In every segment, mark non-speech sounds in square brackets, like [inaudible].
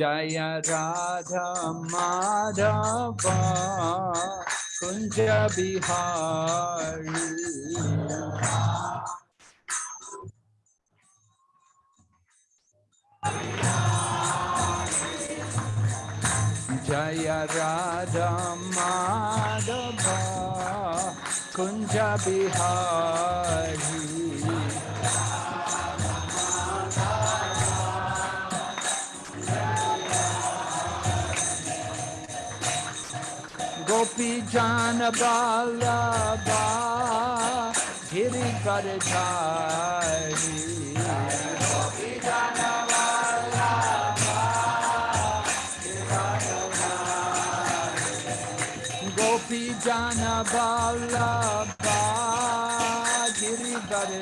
जय राधा माधव कुंज बिहारी। जय राधा माधव कुंज बिहारी। गोपी जान बालबा गिर कर गोपी जान बालबा गिर कर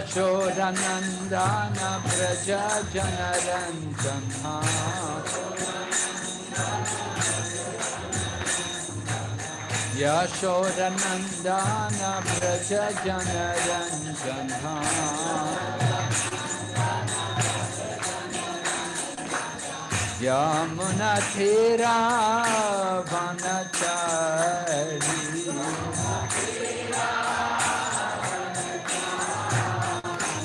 यशोरनन्दन व्रजनरञ्जना यशोरनन्दन व्रजनरञ्जना यमुनथिरा वनचारी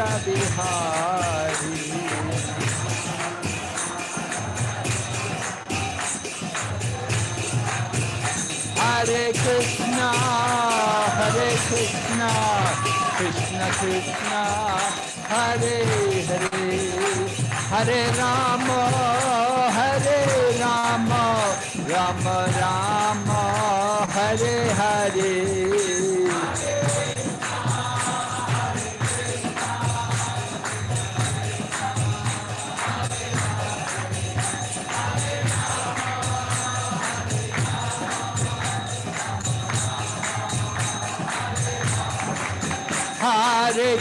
Kunja Bihari Hare Krishna, Hare Krishna, Krishna Krishna, Hare Hare, Hare Rama, Hare Rama, Rama Rama, Hare Hare.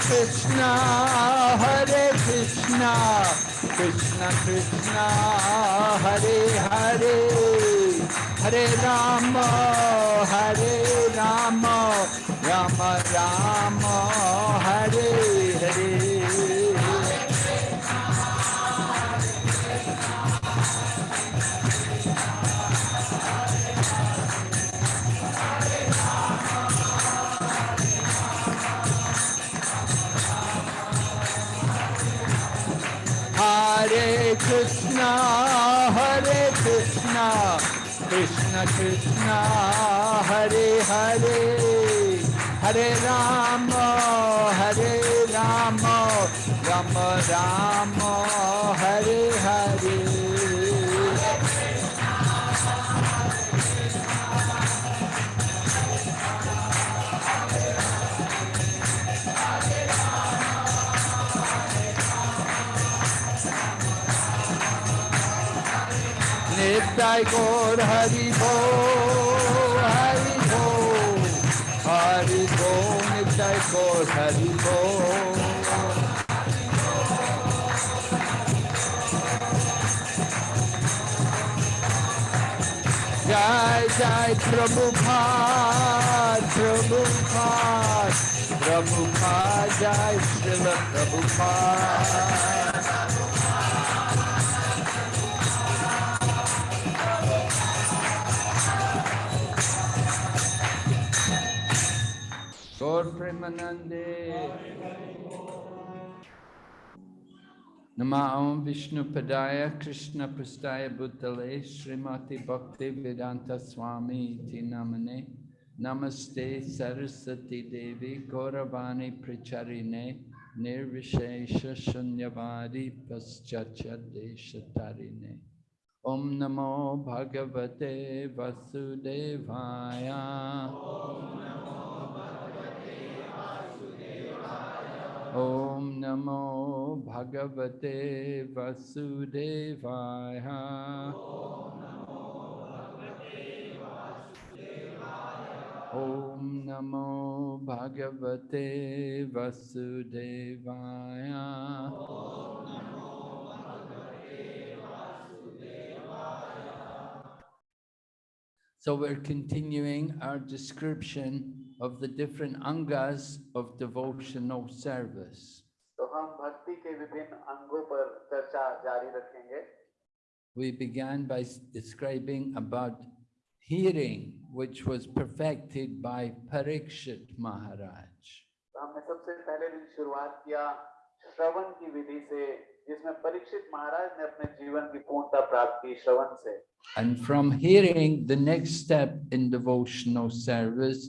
Krishna, Hare Krishna, Krishna Krishna, Hare Hare, Hare Rama, Hare Rama, Rama Rama, Krishna Hare Hare. Hare Ram Hare Ram. Gum Ram Hare Hari. Nitai Gaur Hari Bo, Hari Bo, Hari Bo, Nitai Gaur Hari Bo. Jai Jai Prabhupada, Prabhupada, Prabhupada, Jai Srila Prabhupada. Gaur Premanande. Nama Om Vishnu Padaya Krishna Prastaya Bhutale Srimati Bhakti Vedanta Swami Iti Namane Namaste Saraswati Devi Gauravani Pricharine Nirvishesha Shunyavadi Paschatya Deshatarine Om Namo Bhagavate Vasudevaya. Om Namo Bhagavate Vasudevaya. Om Namo Bhagavate Vasudevaya. So we're continuing our description of the different angas of devotional service. तो हम भक्ति के विभिन्न अंगों पर चर्चा जारी रखेंगे We began by s- describing about hearing, which was perfected by Parikshit Maharaj. तो हमने सबसे पहले दिन शुरुआत किया श्रवण की विधि से जिसमें परीक्षित महाराज ने अपने जीवन की पूर्णता प्राप्त की श्रवण से And from hearing, the next step in devotional service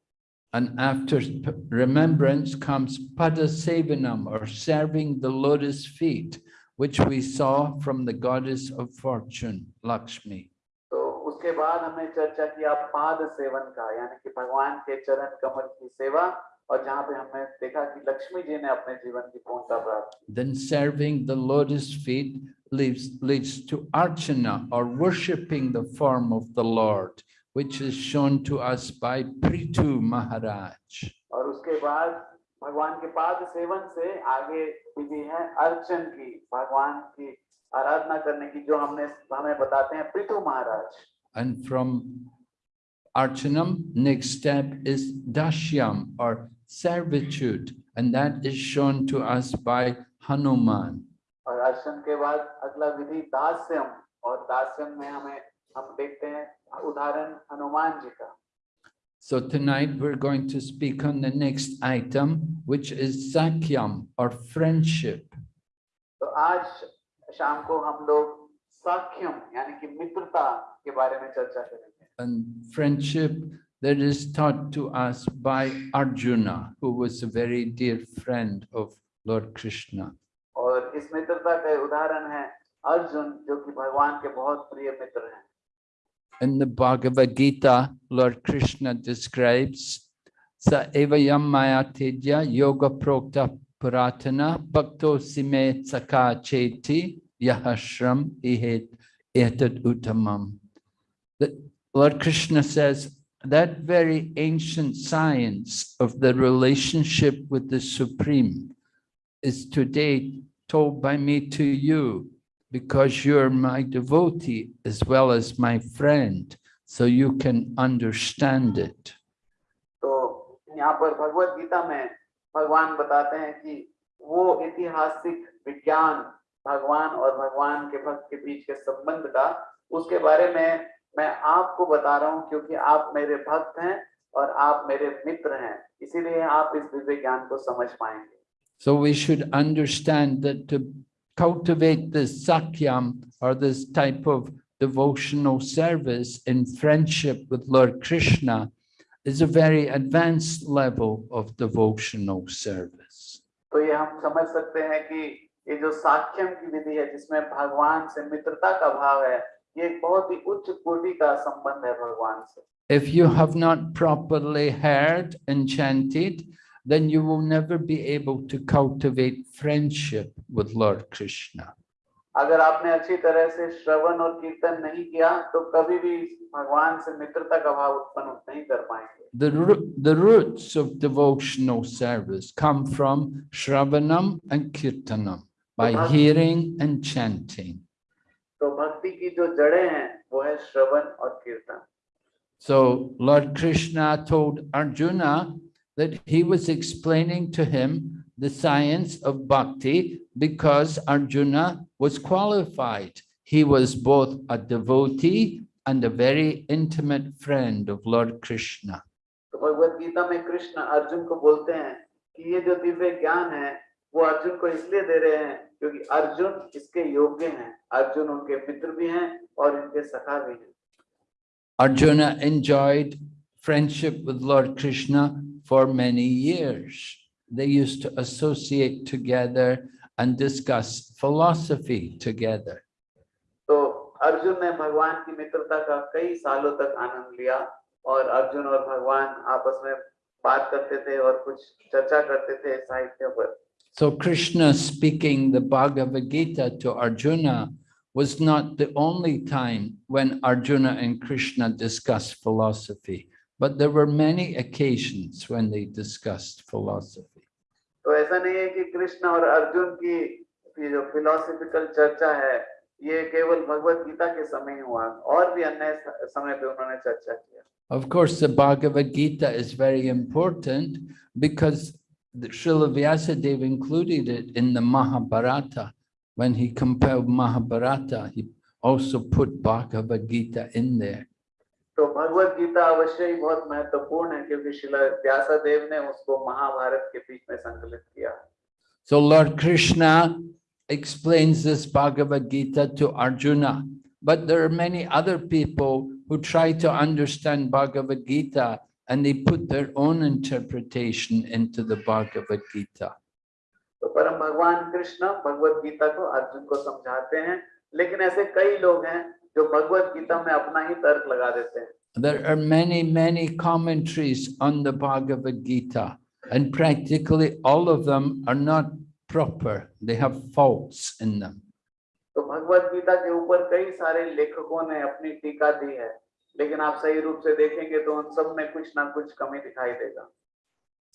And after p- remembrance comes Padasevanam or serving the lotus feet, which we saw from the goddess of fortune, Lakshmi. तो उसके बाद हमने चर्चा किया पाद सेवन का यानी कि भगवान के चरण कमल की सेवा और जहाँ पे हमने देखा कि लक्ष्मी जी ने अपने जीवन की पूर्णता प्राप्त की Then serving the lotus feet leads, leads to Archana or worshipping the form of the Lord, which is shown to us by Prithu Maharaj. और उसके बाद भगवान के पाद सेवन से आगे विधि है अर्चन की भगवान की आराधना करने की जो हमने हमें बताते हैं पृथु महाराज And from Archanam, next step is Dashyam or servitude, and that is shown to us by Hanuman. और अर्चन के बाद अगला विधि दास्यम और दास्यम में हमें हम देखते हैं उदाहरण हनुमान जी का So tonight we're going to speak on the next item, which is Sakyam or friendship. तो आज शाम को हम लोग साख्यम यानी कि मित्रता के बारे में चर्चा करेंगे And friendship that is taught to us by Arjuna, who was a very dear friend of Lord Krishna. और इस मित्रता का उदाहरण है अर्जुन जो कि भगवान के बहुत प्रिय मित्र हैं In the Bhagavad Gita, Lord Krishna describes Sa evayam maya tedya yoga prokta puratana bhakto sime saka cheti yahashram ihet etad uttamam. That Lord Krishna says that very ancient science of the relationship with the Supreme is today told by me to you because you're my devotee as well as my friend, so you can understand it. तो यहाँ पर भगवत गीता में भगवान बताते हैं कि वो ऐतिहासिक विज्ञान भगवान और भगवान के भक्त के बीच के संबंध का उसके बारे में मैं आपको बता रहा हूँ क्योंकि आप मेरे भक्त हैं और आप मेरे मित्र हैं इसीलिए आप इस दिव्य ज्ञान को समझ पाएंगे So we should understand that to cultivate this sakyam or this type of devotional service in friendship with Lord Krishna is a very advanced level of devotional service. तो ये हम समझ सकते हैं कि ये जो साख्यम की विधि है जिसमें भगवान से मित्रता का भाव है ये एक बहुत ही उच्च कोटि का संबंध है भगवान से If you have not properly heard and chanted, then you will never be able to cultivate friendship with Lord Krishna. अगर आपने अच्छी तरह से श्रवण और कीर्तन नहीं किया तो कभी भी भगवान से मित्रता का भाव उत्पन्न नहीं कर पाएंगे The, roo- the roots of devotional service come from Shravanam and Kirtanam, by Uh-huh. hearing and chanting. तो भक्ति की जो जड़ें हैं वो है श्रवण और कीर्तन So Lord Krishna told Arjuna that he was explaining to him the science of bhakti because Arjuna was qualified. He was both a devotee and a very intimate friend of Lord Krishna. तो भगवत गीता में कृष्ण अर्जुन को बोलते हैं कि ये जो दिव्य ज्ञान है वो अर्जुन को इसलिए दे रहे हैं क्योंकि अर्जुन इसके योग्य हैं अर्जुन उनके मित्र भी हैं और इनके सखा भी हैं Arjuna enjoyed friendship with Lord Krishna for many years. They used to associate together and discuss philosophy together. So Arjun ne Bhagwan ki mitrata ka kai saalon tak anand liya aur Arjun aur Bhagwan aapas mein baat karte the aur kuch charcha karte the sahitya par. So Krishna speaking the Bhagavad Gita to Arjuna was not the only time when Arjuna and Krishna discussed philosophy. but there were many occasions when they discussed philosophy. तो ऐसा नहीं है कि कृष्ण और अर्जुन की ये जो philosophical चर्चा है ये केवल भगवत गीता के समय ही हुआ और भी अन्य स- समय पे उन्होंने चर्चा किया Of course, the Bhagavad Gita is very important because the Srila Vyasadeva included it in the Mahabharata. When he compiled Mahabharata, he also put Bhagavad Gita in there. तो भगवत गीता अवश्य ही बहुत महत्वपूर्ण है क्योंकि शिला व्यासादेव ने उसको महाभारत के बीच में संकलित किया So Lord Krishna explains this Bhagavad Gita to Arjuna, but there are many other people who try to understand Bhagavad Gita and they put their own interpretation into the Bhagavad Gita. तो परम भगवान कृष्ण भगवत गीता को अर्जुन को समझाते हैं लेकिन ऐसे कई लोग हैं जो भगवत गीता में अपना ही तर्क लगा देते हैं There are many, many commentaries on the Bhagavad Gita, and practically all of them are not proper. They have faults in them. तो भगवत गीता के ऊपर कई सारे लेखकों ने अपनी टीका दी है लेकिन आप सही रूप से देखेंगे तो उन सब में कुछ ना कुछ कमी दिखाई देगा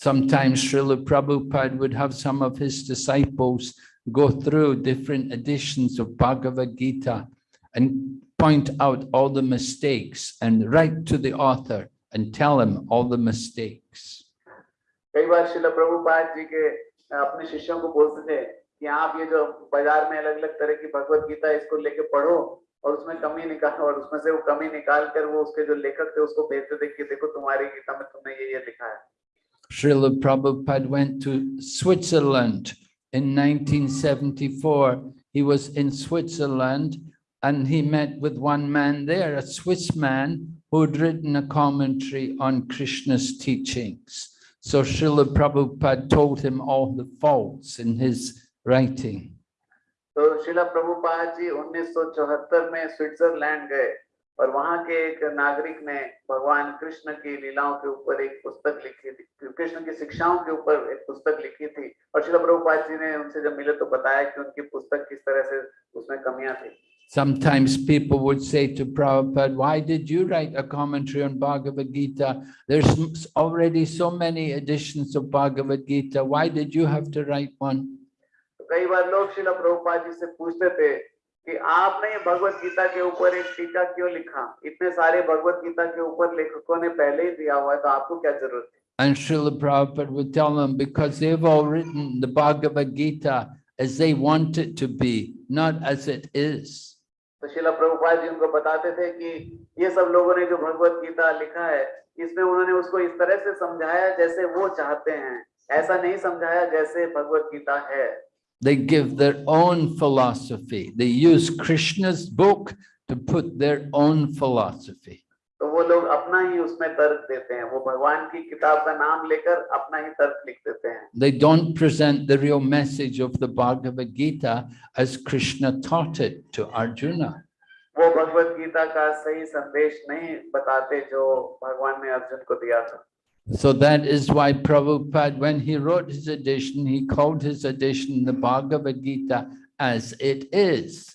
Sometimes Srila Prabhupada would have some of his disciples go through different editions of Bhagavad Gita and point out all the mistakes and write to the author and tell him all the mistakes. कई बार शिला प्रभुपाद जी के अ, अपने शिष्यों को बोलते थे कि आप ये जो बाजार में अलग अलग तरह की भगवत गीता है, इसको लेके पढ़ो और उसमें कमी निकालो और उसमें से वो कमी निकाल कर वो उसके जो लेखक थे उसको भेजते थे कि देखो तुम्हारी गीता में तुमने ये ये लिखा है Srila Prabhupada went to Switzerland in 1974. He was in Switzerland and he met with one man there, a Swiss man who had written a commentary on Krishna's teachings. So Srila Prabhupada told him all the faults in his writing. तो शिला प्रभुपाद जी 1974 में Switzerland गए और वहां के एक नागरिक ने भगवान कृष्ण की लीलाओं के ऊपर एक पुस्तक लिखी थी कृष्ण की शिक्षाओं के ऊपर एक पुस्तक लिखी थी और शिला प्रभुपाद जी ने उनसे जब मिले तो बताया कि उनकी पुस्तक किस तरह से उसमें कमियां थी Sometimes people would say to Prabhupada, why did you write a commentary on Bhagavad Gita? There's m- already so many editions of Bhagavad Gita. Why did you have to write one? तो कई बार लोग शिला प्रभुपाद जी से पूछते थे कि आपने ये भगवत गीता के ऊपर एक टीका क्यों लिखा इतने सारे भगवत गीता के ऊपर लेखकों ने पहले ही दिया हुआ है तो आपको क्या जरूरत थी And Srila Prabhupada would tell them, because they've all written the Bhagavad Gita as they want it to be, not as it is. तो शिला प्रभुपाद जी उनको बताते थे कि ये सब लोगों ने जो भगवत गीता लिखा है, इसमें उन्होंने उसको इस तरह से समझाया जैसे वो चाहते हैं ऐसा नहीं समझाया जैसे भगवत गीता है They give their own philosophy. They use Krishna's book to put their own philosophy. तो वो लोग अपना ही उसमें तर्क देते हैं वो भगवान की किताब का नाम लेकर अपना ही तर्क लिख देते हैं They don't present the real message of the Bhagavad Gita as Krishna taught it to Arjuna. वो भगवत गीता का सही संदेश नहीं बताते जो भगवान ने अर्जुन को दिया था So that is why Prabhupada, when he wrote his edition, he called his edition the Bhagavad Gita as it is,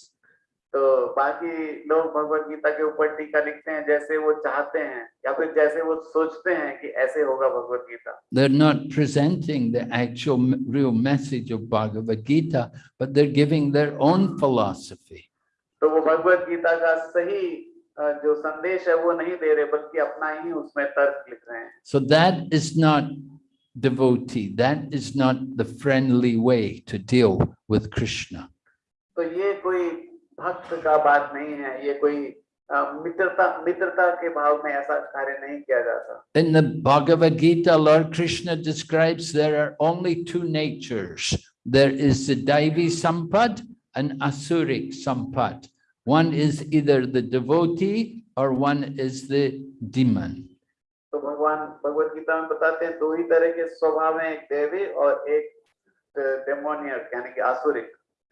तो बाकी लोग भगवत गीता के ऊपर टीका लिखते हैं जैसे वो चाहते हैं या फिर जैसे वो सोचते हैं कि ऐसे होगा Bhagavad Gita They're not presenting the actual real message of Bhagavad Gita, but they're giving their own philosophy. तो वो भगवत गीता का सही जो संदेश है वो नहीं दे रहे बल्कि अपना ही उसमें तर्क लिख रहे हैं So that is not devotee. That is not the friendly way to deal with Krishna. तो ये कोई भक्त का बात नहीं है ये कोई मित्रता मित्रता के भाव में ऐसा कार्य नहीं किया जाता In the Bhagavad Gita, Lord Krishna describes there are only two natures. There is the Daivi Sampad and Asuric Sampad. One is either the devotee or one is the demon. तो भगवान भगवत गीता में बताते हैं दो ही तरह के स्वभाव हैं एक देवी और एक डेमोनियर यानी कि आसुरिक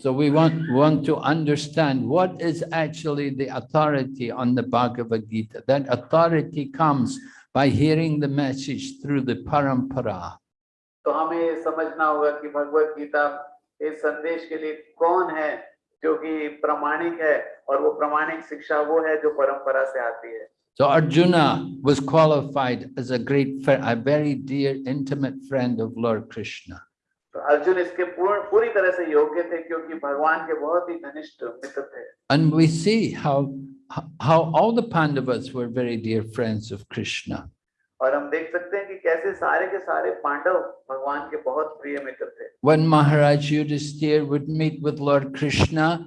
So we want, want to understand what is actually the authority on the Bhagavad Gita. That authority comes by hearing the message through the parampara. तो हमें ये समझना होगा कि भगवत गीता इस संदेश के लिए कौन है जो कि प्रमाणिक है और वो प्रमाणिक शिक्षा वो है जो परंपरा से आती है So Arjuna was qualified as a great, fri- a very dear, intimate friend of Lord Krishna. तो अर्जुन इसके पूर्ण पूरी तरह से योग्य थे क्योंकि भगवान के बहुत ही घनिष्ठ मित्र थे And we see how, how all the Pandavas were very dear friends of Krishna. और हम देख सकते हैं कि कैसे सारे के सारे पांडव भगवान के बहुत प्रिय मित्र थे When Maharaj Yudhisthira would meet with Lord Krishna,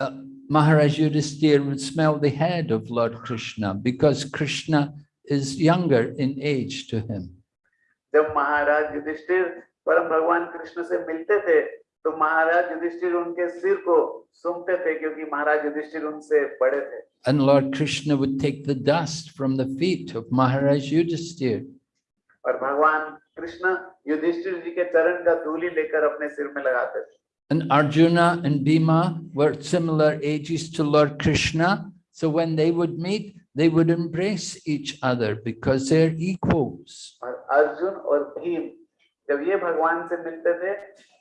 uh, Maharaj Yudhisthira would smell the head of Lord Krishna because Krishna is younger in age to him. जब महाराज युधिष्ठिर परम भगवान कृष्ण से मिलते थे तो महाराज युधिष्ठिर उनके सिर को सूंघते थे क्योंकि महाराज युधिष्ठिर उनसे बड़े थे And Lord Krishna would take the dust from the feet of Maharaj Yudhisthira. और भगवान कृष्ण युधिष्ठिर जी के चरण का धूलि लेकर अपने सिर में लगाते थे And Arjuna and Bhima were similar ages to Lord Krishna. So when they would meet, they would embrace each other because they're equals. और अर्जुन और भीम जब ये भगवान से मिलते थे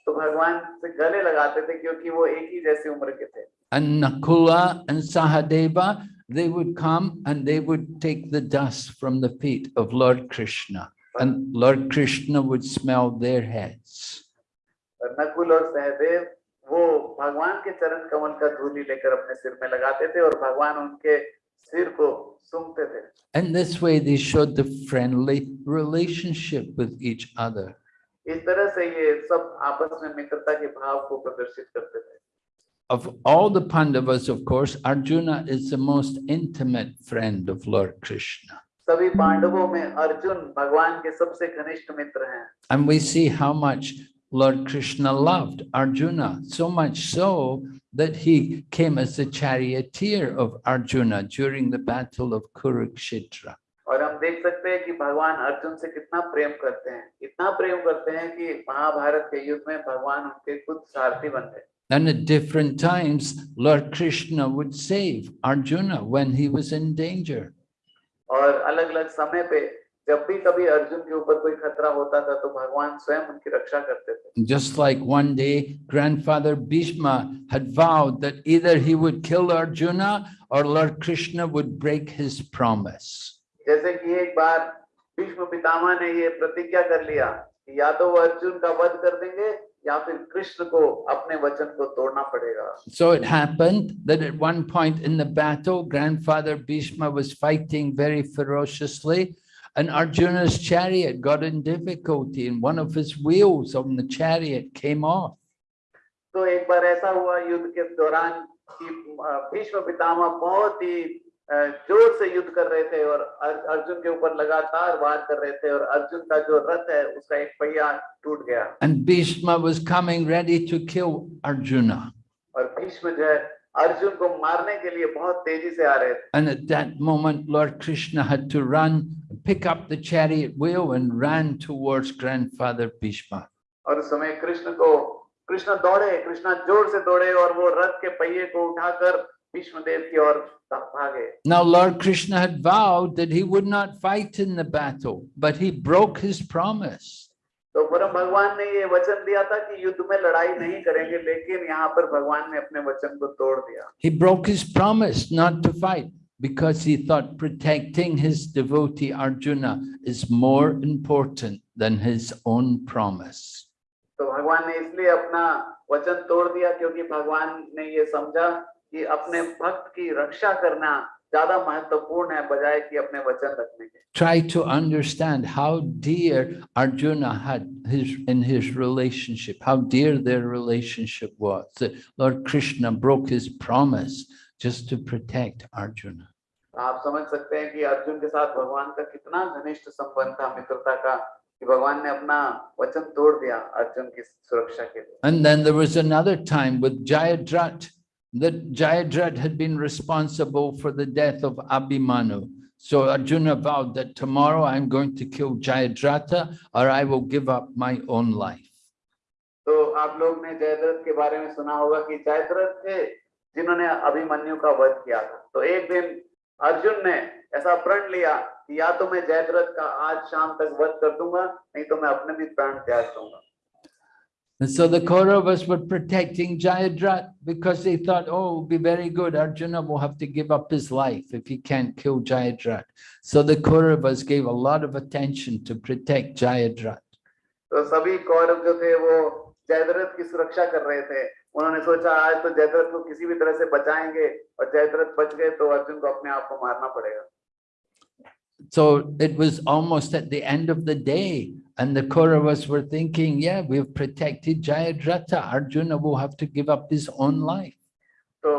तो भगवान से गले लगाते थे क्योंकि वो एक ही जैसी उम्र के थे And Nakula and Sahadeva, they would come and they would take the dust from the feet of Lord Krishna. And Lord Krishna would smell their heads. Nakul और सहदेव वो भगवान के चरण कमल का धूलि लेकर अपने सिर में लगाते थे और भगवान उनके सिर को सूंघते थे And this way they showed the friendly relationship with each other. इस तरह से ये सब आपस में मित्रता के भाव को प्रदर्शित करते थे Of all the Pandavas, of course, Arjuna is the most intimate friend of Lord Krishna. सभी पांडवों में अर्जुन भगवान के सबसे घनिष्ठ मित्र हैं And we see how much Lord Krishna loved Arjuna, so much so that he came as the charioteer of Arjuna during the battle of Kurukshetra. और हम देख सकते हैं कि भगवान अर्जुन से कितना प्रेम करते हैं इतना प्रेम करते हैं कि महाभारत के युद्ध में भगवान उनके खुद सारथी बन गए And at different times, Lord Krishna would save Arjuna when he was in danger. और अलग अलग समय पे जब भी कभी अर्जुन के ऊपर कोई खतरा होता था तो भगवान स्वयं उनकी रक्षा करते थे Just like one day, grandfather Bhishma had vowed that either he would kill Arjuna or Lord Krishna would break his promise. जैसे कि एक बार भीष्म पितामह ने ये प्रतिज्ञा कर लिया कि या तो वो अर्जुन का वध कर देंगे या फिर कृष्ण को अपने वचन को तोड़ना पड़ेगा So it happened that at one point in the battle, grandfather Bhishma was fighting very ferociously and Arjuna's chariot got in difficulty and one of his wheels on the chariot came off. तो एक बार ऐसा हुआ युद्ध के दौरान कि अ, भीष्म पितामह बहुत ही अ, जोर से युद्ध कर रहे थे और अर- अर्जुन के ऊपर लगातार वार कर रहे थे और अर्जुन का जो रथ है उसका एक पहिया टूट गया And Bhishma was coming ready to kill Arjuna. और भीष्म जो है अर्जुन को मारने के लिए बहुत तेजी से आ रहे थे And at that moment, Lord Krishna had to run, pick up the chariot wheel and ran towards grandfather Bhishma. और उस समय कृष्ण को कृष्ण दौड़े कृष्ण जोर से दौड़े और वो रथ के पहिए को उठाकर भीष्म देव की ओर भागे Now Lord Krishna had vowed that he would not fight in the battle, but he broke his promise. तो परम भगवान ने ये वचन दिया था कि युद्ध में लड़ाई नहीं करेंगे लेकिन यहाँ पर भगवान ने अपने वचन को तोड़ दिया He broke his promise not to fight because he thought protecting his devotee Arjuna is more important than his own promise. तो भगवान ने इसलिए अपना वचन तोड़ दिया क्योंकि भगवान ने ये समझा कि अपने भक्त की रक्षा करना ज्यादा महत्वपूर्ण है बजाय कि अपने वचन रखने के Try to understand how dear Arjuna had his in his relationship, how dear their relationship was. That Lord Krishna broke his promise just to protect Arjuna. आप समझ सकते हैं कि अर्जुन के साथ भगवान का कितना घनिष्ठ संबंध था मित्रता का कि भगवान ने अपना वचन तोड़ दिया अर्जुन की सुरक्षा के लिए And then there was another time with Jayadrat, that Jayadrat had been responsible for the death of Abhimanyu. So Arjuna vowed that tomorrow I'm going to kill Jayadrata or I will give up my own life. तो आप लोग ने जयद्रथ के बारे में सुना होगा कि जयद्रथ थे जिन्होंने अभिमन्यु का वध किया था तो एक दिन अर्जुन ने ऐसा प्रण लिया कि या तो मैं जयद्रथ का आज शाम तक वध कर दूंगा नहीं तो मैं अपने भी प्राण त्याग दूंगा And so the Kauravas were protecting Jayadrat because they thought, oh, it would be very good. Arjuna will have to give up his life if he can't kill Jayadrat. So the Kauravas gave a lot of attention to protect Jayadrat. तो सभी कौरव जो थे वो जयद्रथ की सुरक्षा कर रहे थे उन्होंने सोचा आज तो जयद्रथ को किसी भी तरह से बचाएंगे और जयद्रथ बच गए तो अर्जुन को अपने आप को मारना पड़ेगा So it was almost at the end of the day and the Kauravas were thinking, yeah, we've protected Jayadratha. Arjuna will have to give up his own life. तो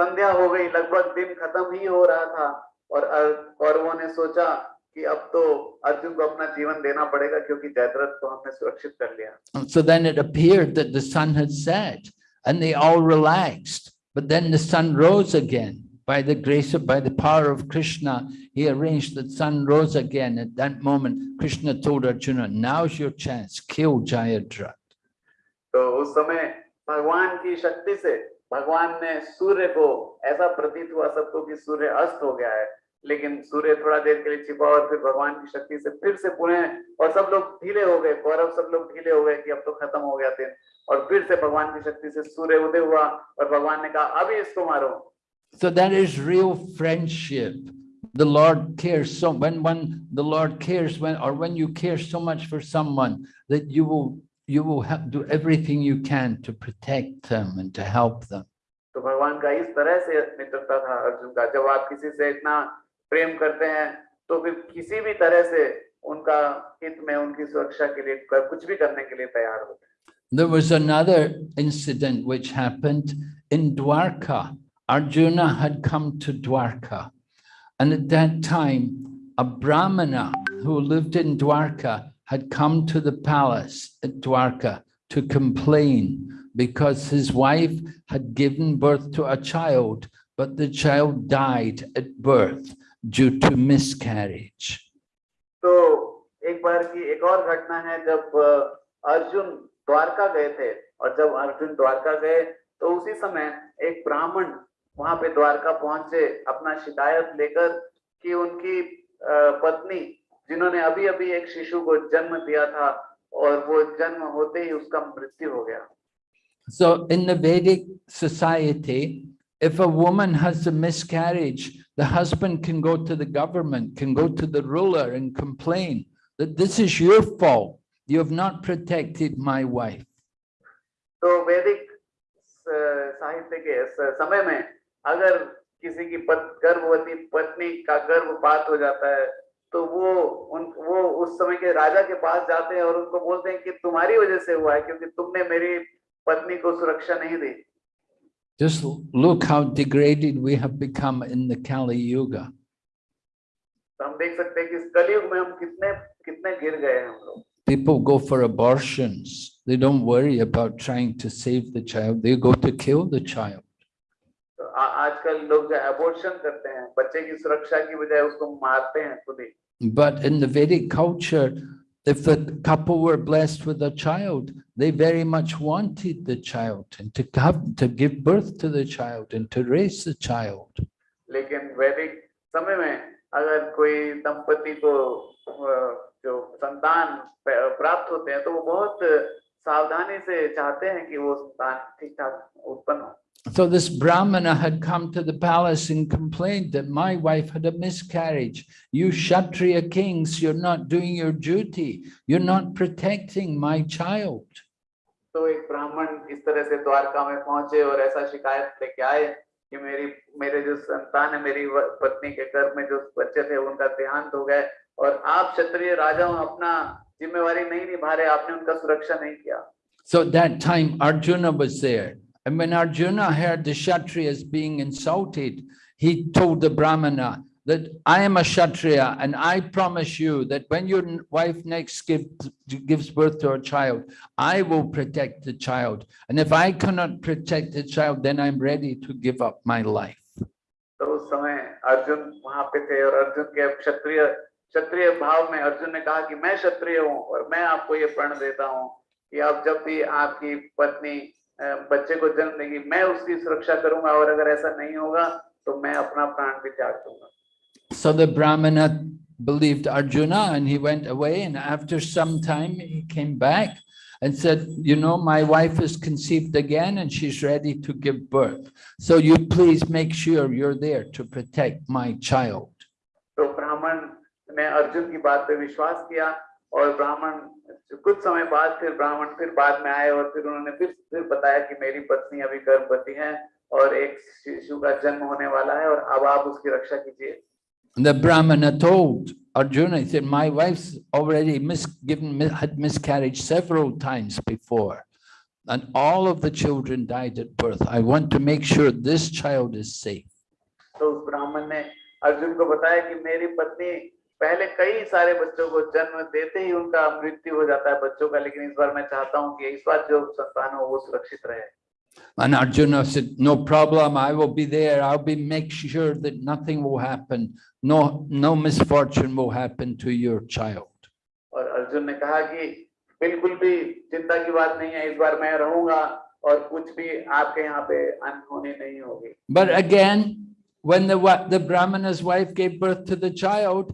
संध्या हो गई लगभग दिन खत्म ही हो रहा था और अर- कौरवों ने सोचा कि अब तो अर्जुन को अपना जीवन देना पड़ेगा क्योंकि जयद्रथ को हमने सुरक्षित कर लिया And so then it appeared that the sun had set and they all relaxed. But then the sun rose again. By the grace of, by the power of Krishna, he arranged that sun rose again. At that moment, Krishna told Arjuna, now's your chance, kill Jayadrat. तो उस समय भगवान की शक्ति से भगवान ने सूर्य को ऐसा प्रतीत हुआ सबको कि सूर्य अस्त हो गया है। लेकिन सूर्य थोड़ा देर के लिए छिपा और फिर भगवान की शक्ति से फिर से पुनः और सब लोग ढीले हो गए। कौरव सब लोग ढीले हो गए कि अब तो खत्म हो गया थे और फिर से भगवान की शक्ति से सूर्य उदय हुआ और भगवान ने कहा अभी इसको मारो। So that is real friendship. The Lord cares so when when the Lord cares when or when you care so much for someone that you will you will have, do everything you can to protect them and to help them. तो भगवान का इस तरह से मित्रता था अर्जुन का जब आप किसी से इतना प्रेम करते हैं तो फिर किसी भी तरह से उनका हित में उनकी सुरक्षा के लिए कर- कुछ भी करने के लिए तैयार होते हैं There was another incident which happened in Dwarka. Arjuna had come to Dwarka. And at that time, a Brahmana who lived in Dwarka had come to the palace at Dwarka to complain because his wife had given birth to a child, but the child died at birth due to miscarriage. तो एक बार की एक और घटना है जब अ, अर्जुन द्वारका गए थे और जब अर्जुन द्वारका गए तो उसी समय एक ब्राह्मण वहाँ पे द्वारका पहुँचे अपना शिकायत लेकर कि उनकी पत्नी जिन्होंने अभी अभी एक शिशु को जन्म दिया था और वो जन्म होते ही उसका मृत्यु हो गया So in the Vedic society, if a woman has a miscarriage, the husband can go to the government, can go to the ruler and complain that this is your fault. You have not protected my wife. तो वैदिक स- साहित्य के समय में अगर किसी की पत, गर्भवती पत्नी का गर्भपात हो जाता है तो वो उन वो उस समय के राजा के पास जाते हैं और उनको बोलते हैं कि तुम्हारी वजह से हुआ है क्योंकि तुमने मेरी पत्नी को सुरक्षा नहीं दी Just look how degraded we have become in the Kali Yuga. तो हम देख सकते हैं कि इस कलयुग में हम कितने कितने गिर गए हैं हम लोग People go for abortions. They don't worry about trying to save the child. They go to kill the child. तो आजकल लोग जो अबॉर्शन करते हैं बच्चे की सुरक्षा की बजाय उसको मारते हैं खुद ही But in the Vedic culture, if the couple were blessed with a child, they very much wanted the child and to have to give birth to the child and to raise the child. लेकिन वैदिक समय में अगर कोई दंपति को अ, जो संतान प्राप्त होते हैं तो वो बहुत सावधानी से चाहते हैं कि वो संतान ठीक ठाक उत्पन्न हो So this Brahmana had come to the palace and complained that my wife had a miscarriage. You Kshatriya kings, you're not doing your duty. You're not protecting my child. तो एक ब्राह्मण इस तरह से द्वारका में पहुंचे और ऐसा शिकायत लेके आए कि मेरी मेरे जो संतान है मेरी व- पत्नी के गर्भ में जो बच्चे थे उनका देहांत हो गए और आप क्षत्रिय राजा हो, अपना जिम्मेवारी नहीं निभा रहे आपने उनका सुरक्षा नहीं किया So at that time, Arjuna was there. And when Arjuna heard the Kshatriyas being insulted, he told the Brahmana that I am a Kshatriya and I promise you that when your n- wife next gives, gives birth to a child, I will protect the child. And if I cannot protect the child, then I'm ready to give up my life. तो उस समय अर्जुन वहां पे थे और अर्जुन के क्षत्रिय क्षत्रिय भाव में अर्जुन ने कहा कि मैं क्षत्रिय हूँ और मैं आपको ये प्रण देता हूँ कि आप जब भी आपकी पत्नी अ, बच्चे को जन्म देगी मैं उसकी सुरक्षा करूंगा और अगर ऐसा नहीं होगा तो मैं अपना प्राण भी त्याग दूंगा So the Brahmana believed Arjuna and he went away and after some time he came back and said, you know, my wife is conceived again and she's ready to give birth. So you please make sure you're there to protect my child. तो ब्राह्मण ने अर्जुन की बात पे विश्वास किया और ब्राह्मण कुछ समय बाद फिर ब्राह्मण फिर बाद में आए और फिर उन्होंने फिर फिर बताया कि मेरी पत्नी अभी गर्भवती है और एक शिशु का जन्म होने वाला है और अब आप उसकी रक्षा कीजिए the Brahmana told Arjuna, he said, my wife's already mis given, mi- had miscarriage several times before. And all of the children died at birth. I want to make sure this child is safe. तो उस ब्राह्मण ने अर्जुन को बताया कि मेरी पत्नी पहले कई सारे बच्चों को जन्म देते ही उनका मृत्यु हो जाता है बच्चों का लेकिन इस बार मैं चाहता हूँ कि इस बार जो संतान हो वो सुरक्षित रहे And Arjuna said, no problem, I will be there. I'll be, make sure that nothing will happen. No, no misfortune will happen to your child. और अर्जुन ने कहा कि बिल्कुल भी चिंता की बात नहीं है इस बार मैं रहूँगा और कुछ भी आपके यहाँ पे अनहोनी नहीं होगी But again, when the, the Brahmana's wife gave birth to the child,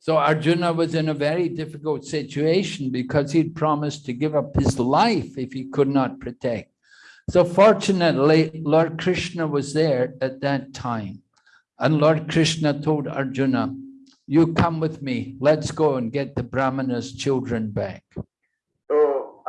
So Arjuna was in a very difficult situation because he'd promised to give up his life if he could not protect. So fortunately, Lord Krishna was there at that time. And Lord Krishna told Arjuna, you come with me, let's go and get the Brahmana's children back. तो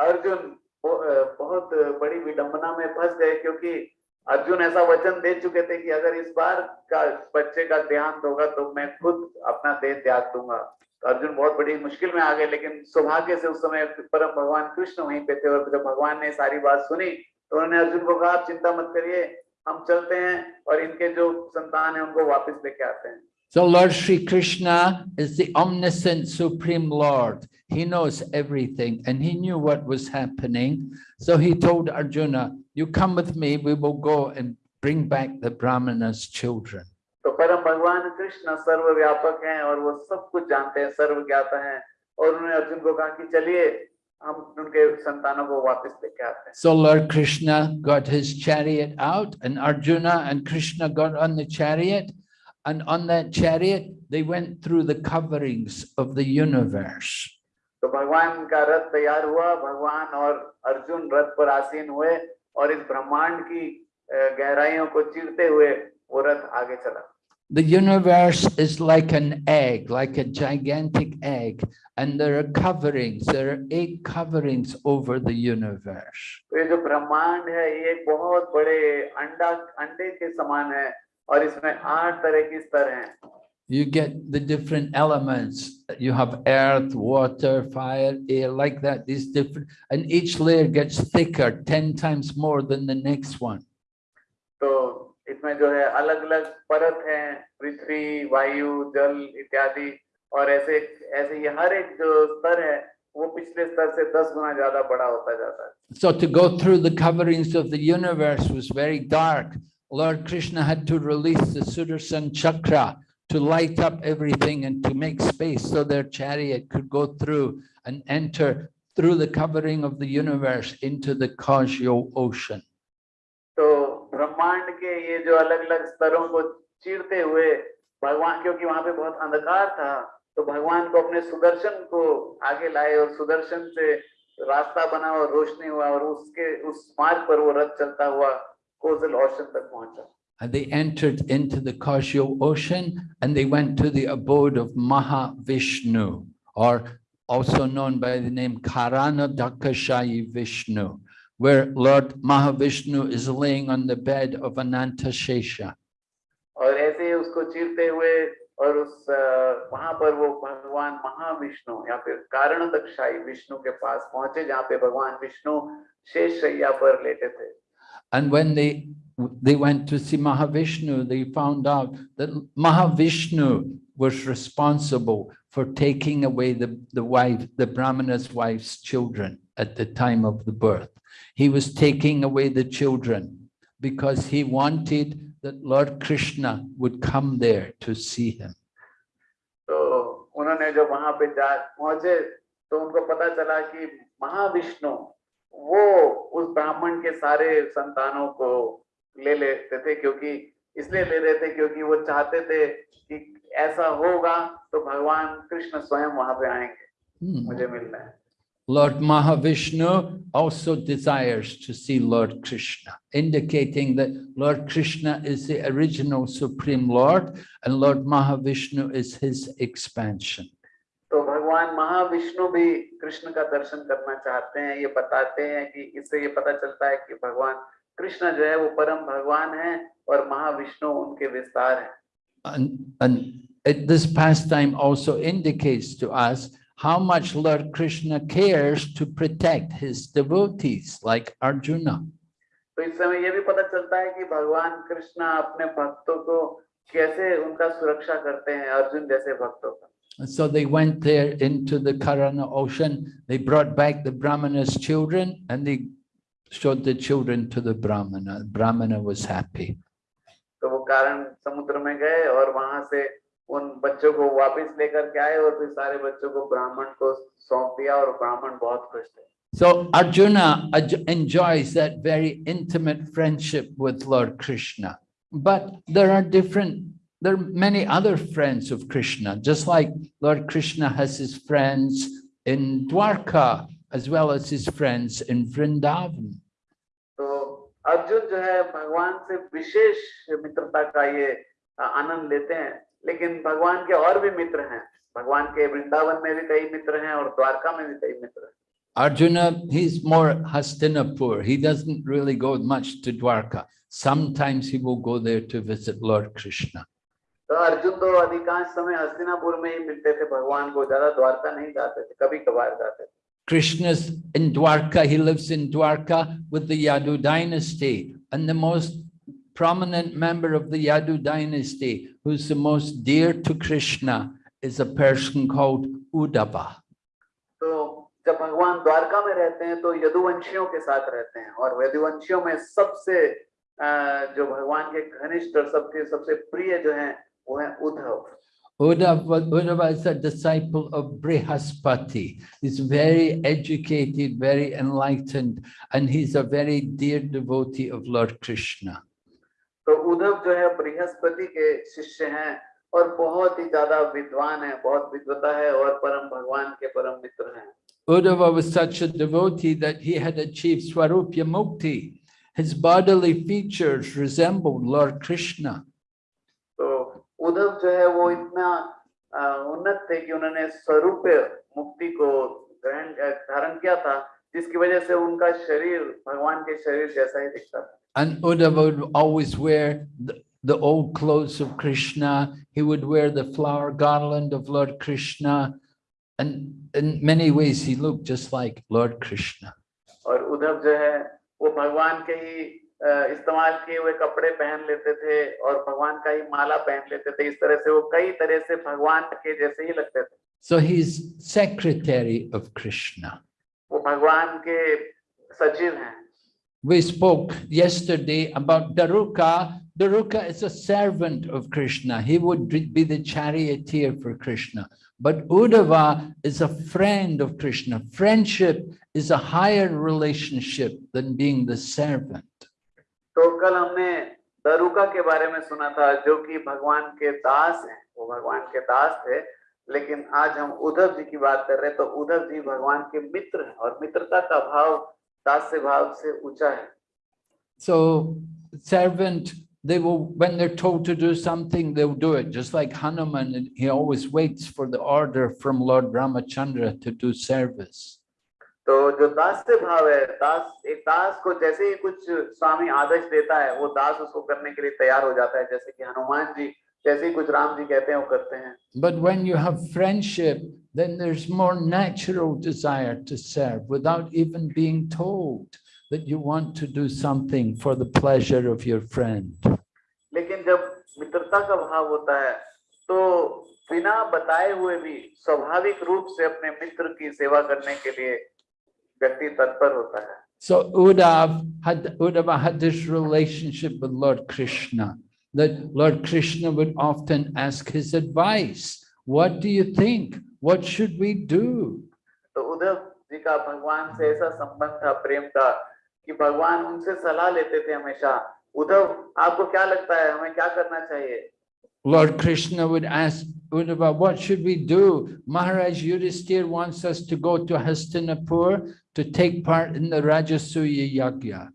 अर्जुन बहु- अ, बहुत बड़ी विडंबना में फंस गए क्योंकि अर्जुन ऐसा वचन दे चुके थे कि अगर इस बार का बच्चे का देहांत होगा तो मैं खुद अपना देह त्याग दूँगा। तो अर्जुन बहुत बड़ी मुश्किल में आ गए, लेकिन सौभाग्य से उस समय परम भगवान कृष्ण वहीं पे थे और जब भगवान ने सारी बात सुनी तो उन्होंने अर्जुन को कहा, आप चिंता मत करिए, हम चलते हैं और इनके जो संतान है उनको वापिस लेके आते हैं। So Lord Sri Krishna is the omniscient supreme Lord. He knows everything and he knew what was happening. So he told Arjuna, you come with me, we will go and bring back the Brahmana's children. तो परम भगवान कृष्ण सर्वव्यापक हैं और वो सब कुछ जानते हैं सर्वज्ञाता हैं और उन्होंने अर्जुन को कहा कि चलिए हम उनके संतानों को वापस लेके आते हैं So Lord Krishna got his chariot out and Arjuna and Krishna got on the chariot. And on that chariot, they went through the coverings of the universe. तो भगवान का रथ तैयार हुआ भगवान और अर्जुन रथ पर आसीन हुए और इस ब्रह्मांड की अ, गहराइयों को चीरते हुए वो रथ आगे चला The universe is like an egg, like a gigantic egg, and there are coverings, there are eight coverings over the universe. तो ये जो ब्रह्मांड है ये एक बहुत बड़े अंडा अंडे के समान है और इसमें आठ तरह की स्तर हैं you get the different elements. You have earth, water, fire, air, like that, these different, and each layer gets thicker, 10 times more than the next one. तो इसमें जो है अलग अलग परत है पृथ्वी वायु जल इत्यादि और ऐसे ऐसे ये हर एक जो स्तर है वो पिछले स्तर से दस गुना ज्यादा बड़ा होता जाता है So to go through the coverings of the universe was very dark. Lord Krishna had to release the Sudarshan chakra to light up everything and to make space so their chariot could go through and enter through the covering of the universe into the Kajyo ocean. तो ब्रह्मांड के ये जो अलग अलग स्तरों को चीरते हुए भगवान क्योंकि वहां पे बहुत अंधकार था तो भगवान को अपने सुदर्शन को आगे लाए और सुदर्शन से रास्ता बना और रोशनी हुआ और उसके उस मार्ग पर वो रथ चलता हुआ कोजल ओशन तक पहुंचा And they entered into the Kajyo ocean and they went to the abode of Mahavishnu, or also known by the name Karana Dakashayi Vishnu, where Lord Mahavishnu is laying on the bed of Ananta Shesha. और ऐसे ही उसको चीरते हुए और उस अ, वहां पर वो भगवान महाविष्णु या फिर कारण दक्षाई विष्णु के पास पहुंचे जहाँ पे भगवान विष्णु शेष शैया पर लेटे थे And when they they went to see Mahavishnu, they found out that Mahavishnu was responsible for taking away the, the wife, the Brahmana's wife's children at the time of the birth. He was taking away the children because he wanted that Lord Krishna would come there to see him. तो उन्होंने जब वहां पे जा पहुंचे तो उनको पता चला कि महाविष्णु वो उस ब्राह्मण के सारे संतानों को ले लेते थे क्योंकि इसलिए ले रहे थे क्योंकि वो चाहते थे कि ऐसा होगा तो भगवान कृष्ण स्वयं वहाँ पे आएँगे Hmm. मुझे मिलना है Lord Mahavishnu also desires to see Lord Krishna, indicating that Lord Krishna is the original Supreme Lord and Lord Mahavishnu is his expansion. तो भगवान महाविष्णु भी कृष्ण का दर्शन करना चाहते हैं ये बताते हैं कि इससे ये पता चलता है कि भगवान कृष्ण जो है वो परम भगवान है और महाविष्णु उनके विस्तार है And, and it, this pastime also indicates to us how much Lord Krishna cares to protect his devotees like Arjuna. तो इस समय ये भी पता चलता है कि भगवान कृष्ण अपने भक्तों को कैसे उनका सुरक्षा करते हैं अर्जुन जैसे भक्तों का And so they went there into the Karana ocean. They brought back the Brahmana's children and they showed the children to the Brahmana. Brahmana was happy. तो वो कारण समुद्र में गए और वहां से उन बच्चों को वापस लेकर के आए और फिर सारे बच्चों को ब्राह्मण को सौंप दिया और ब्राह्मण बहुत खुश थे So Arjuna aj- enjoys that very intimate friendship with Lord Krishna. But there are different, there are many other friends of Krishna, just like Lord Krishna has his friends in Dwarka, as well as his friends in Vrindavan. तो अर्जुन जो है भगवान से विशेष मित्रता का ये आ, आनंद लेते हैं लेकिन भगवान के और भी मित्र हैं भगवान के वृंदावन में भी कई मित्र हैं और द्वारका में भी कई मित्र हैं Arjuna, he's more Hastinapur. He doesn't really go much to Dwarka. Sometimes he will go there to visit Lord Krishna. तो अर्जुन तो अधिकांश समय हस्तिनापुर में ही मिलते थे भगवान को ज़्यादा द्वारका नहीं जाते थे कभी कभार जाते थे Krishna's in Dwarka, he lives in Dwarka with the Yadu dynasty. And the most prominent member of the Yadu dynasty, who's the most dear to Krishna, is a person called Uddhava. तो जब भगवान द्वारका में रहते हैं तो यदुवंशियों के साथ रहते हैं और यदुवंशियों में सबसे अ, जो भगवान के घनिष्ठ और सबके सबसे प्रिय जो हैं वो है Uddhav Uddhava, Uddhava is a disciple of Brihaspati. He's very educated, very enlightened, and he's a very dear devotee of Lord Krishna. तो उद्धव जो है बृहस्पति के शिष्य हैं और बहुत ही ज्यादा विद्वान है बहुत विद्वता है और परम भगवान के परम मित्र हैं Uddhava was such a devotee that he had achieved Swarupya Mukti. His bodily features resembled Lord Krishna. तो उद्धव जो है वो इतना उन्नत थे कि उन्होंने स्वरूप मुक्ति को ग्रहण धारण किया था जिसकी वजह से उनका शरीर भगवान के शरीर जैसा ही दिखता था And Uddhava would always wear the, the old clothes of Krishna. He would wear the flower garland of Lord Krishna. And in many ways, he looked just like Lord Krishna. और उद्धव जो है वो भगवान के ही अ, इस्तेमाल किए हुए कपड़े पहन लेते थे और भगवान का ही माला पहन लेते थे। इस तरह से वो कई तरह से भगवान के जैसे ही लगते थे। So he's secretary of krishna. वो भगवान के सचिव हैं। We spoke yesterday about daruka. Daruka is a servant of krishna. He would be the charioteer for krishna. But Uddhava is a friend of krishna. Friendship is a higher relationship than being the servant. तो कल हमने दरुका के बारे में सुना था जो कि भगवान के दास हैं वो भगवान के दास थे लेकिन आज हम उद्धव जी की बात कर रहे हैं तो उद्धव जी भगवान के मित्र हैं और मित्रता का भाव दास्य भाव से ऊँचा है So servant, they will, when they're told to do something, they'll do it. Just like Hanuman, he always waits for the order from Lord Ramachandra to do service. तो जो दास से भाव है दास एक दास को जैसे ही कुछ स्वामी आदेश देता है वो दास उसको करने के लिए तैयार हो जाता है जैसे कि हनुमान जी जैसे ही कुछ राम जी कहते हैं वो करते हैं But when you have friendship, then there's more natural desire to serve without even being told that you want to do something for the pleasure of your friend. लेकिन जब मित्रता का भाव होता है तो बिना बताए हुए भी स्वाभाविक रूप से अपने मित्र की सेवा करने के लिए व्यक्ति तत्पर होता है So Uddhav had, Uddhava had this relationship with Lord Krishna, that Lord Krishna would often ask his advice. What do you think? What should we do? तो उद्धव जी का भगवान से ऐसा संबंध था प्रेम का कि भगवान उनसे सलाह लेते थे हमेशा उद्धव आपको क्या लगता है हमें क्या करना चाहिए Lord Krishna would ask Uddhava, what should we do? Maharaj Yudhisthira wants us to go to Hastinapur to take part in the Rajasuya Yagya.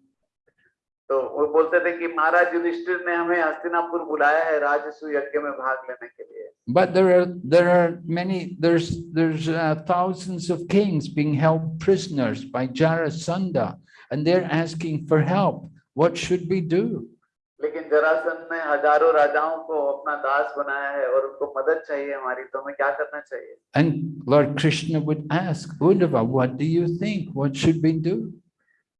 तो वो बोलते थे कि महाराज युधिष्ठिर ने हमें हस्तिनापुर बुलाया है राजस्व यज्ञ में भाग लेने के लिए But there are there are many there's there's uh, thousands of kings being held prisoners by Jarasandha, and they're asking for help. What should we do? लेकिन जरासन ने हज़ारों राजाओं को अपना दास बनाया है और उनको मदद चाहिए हमारी तो हमें क्या करना चाहिए? And lord Krishna would ask Uddhava what do you think what should be do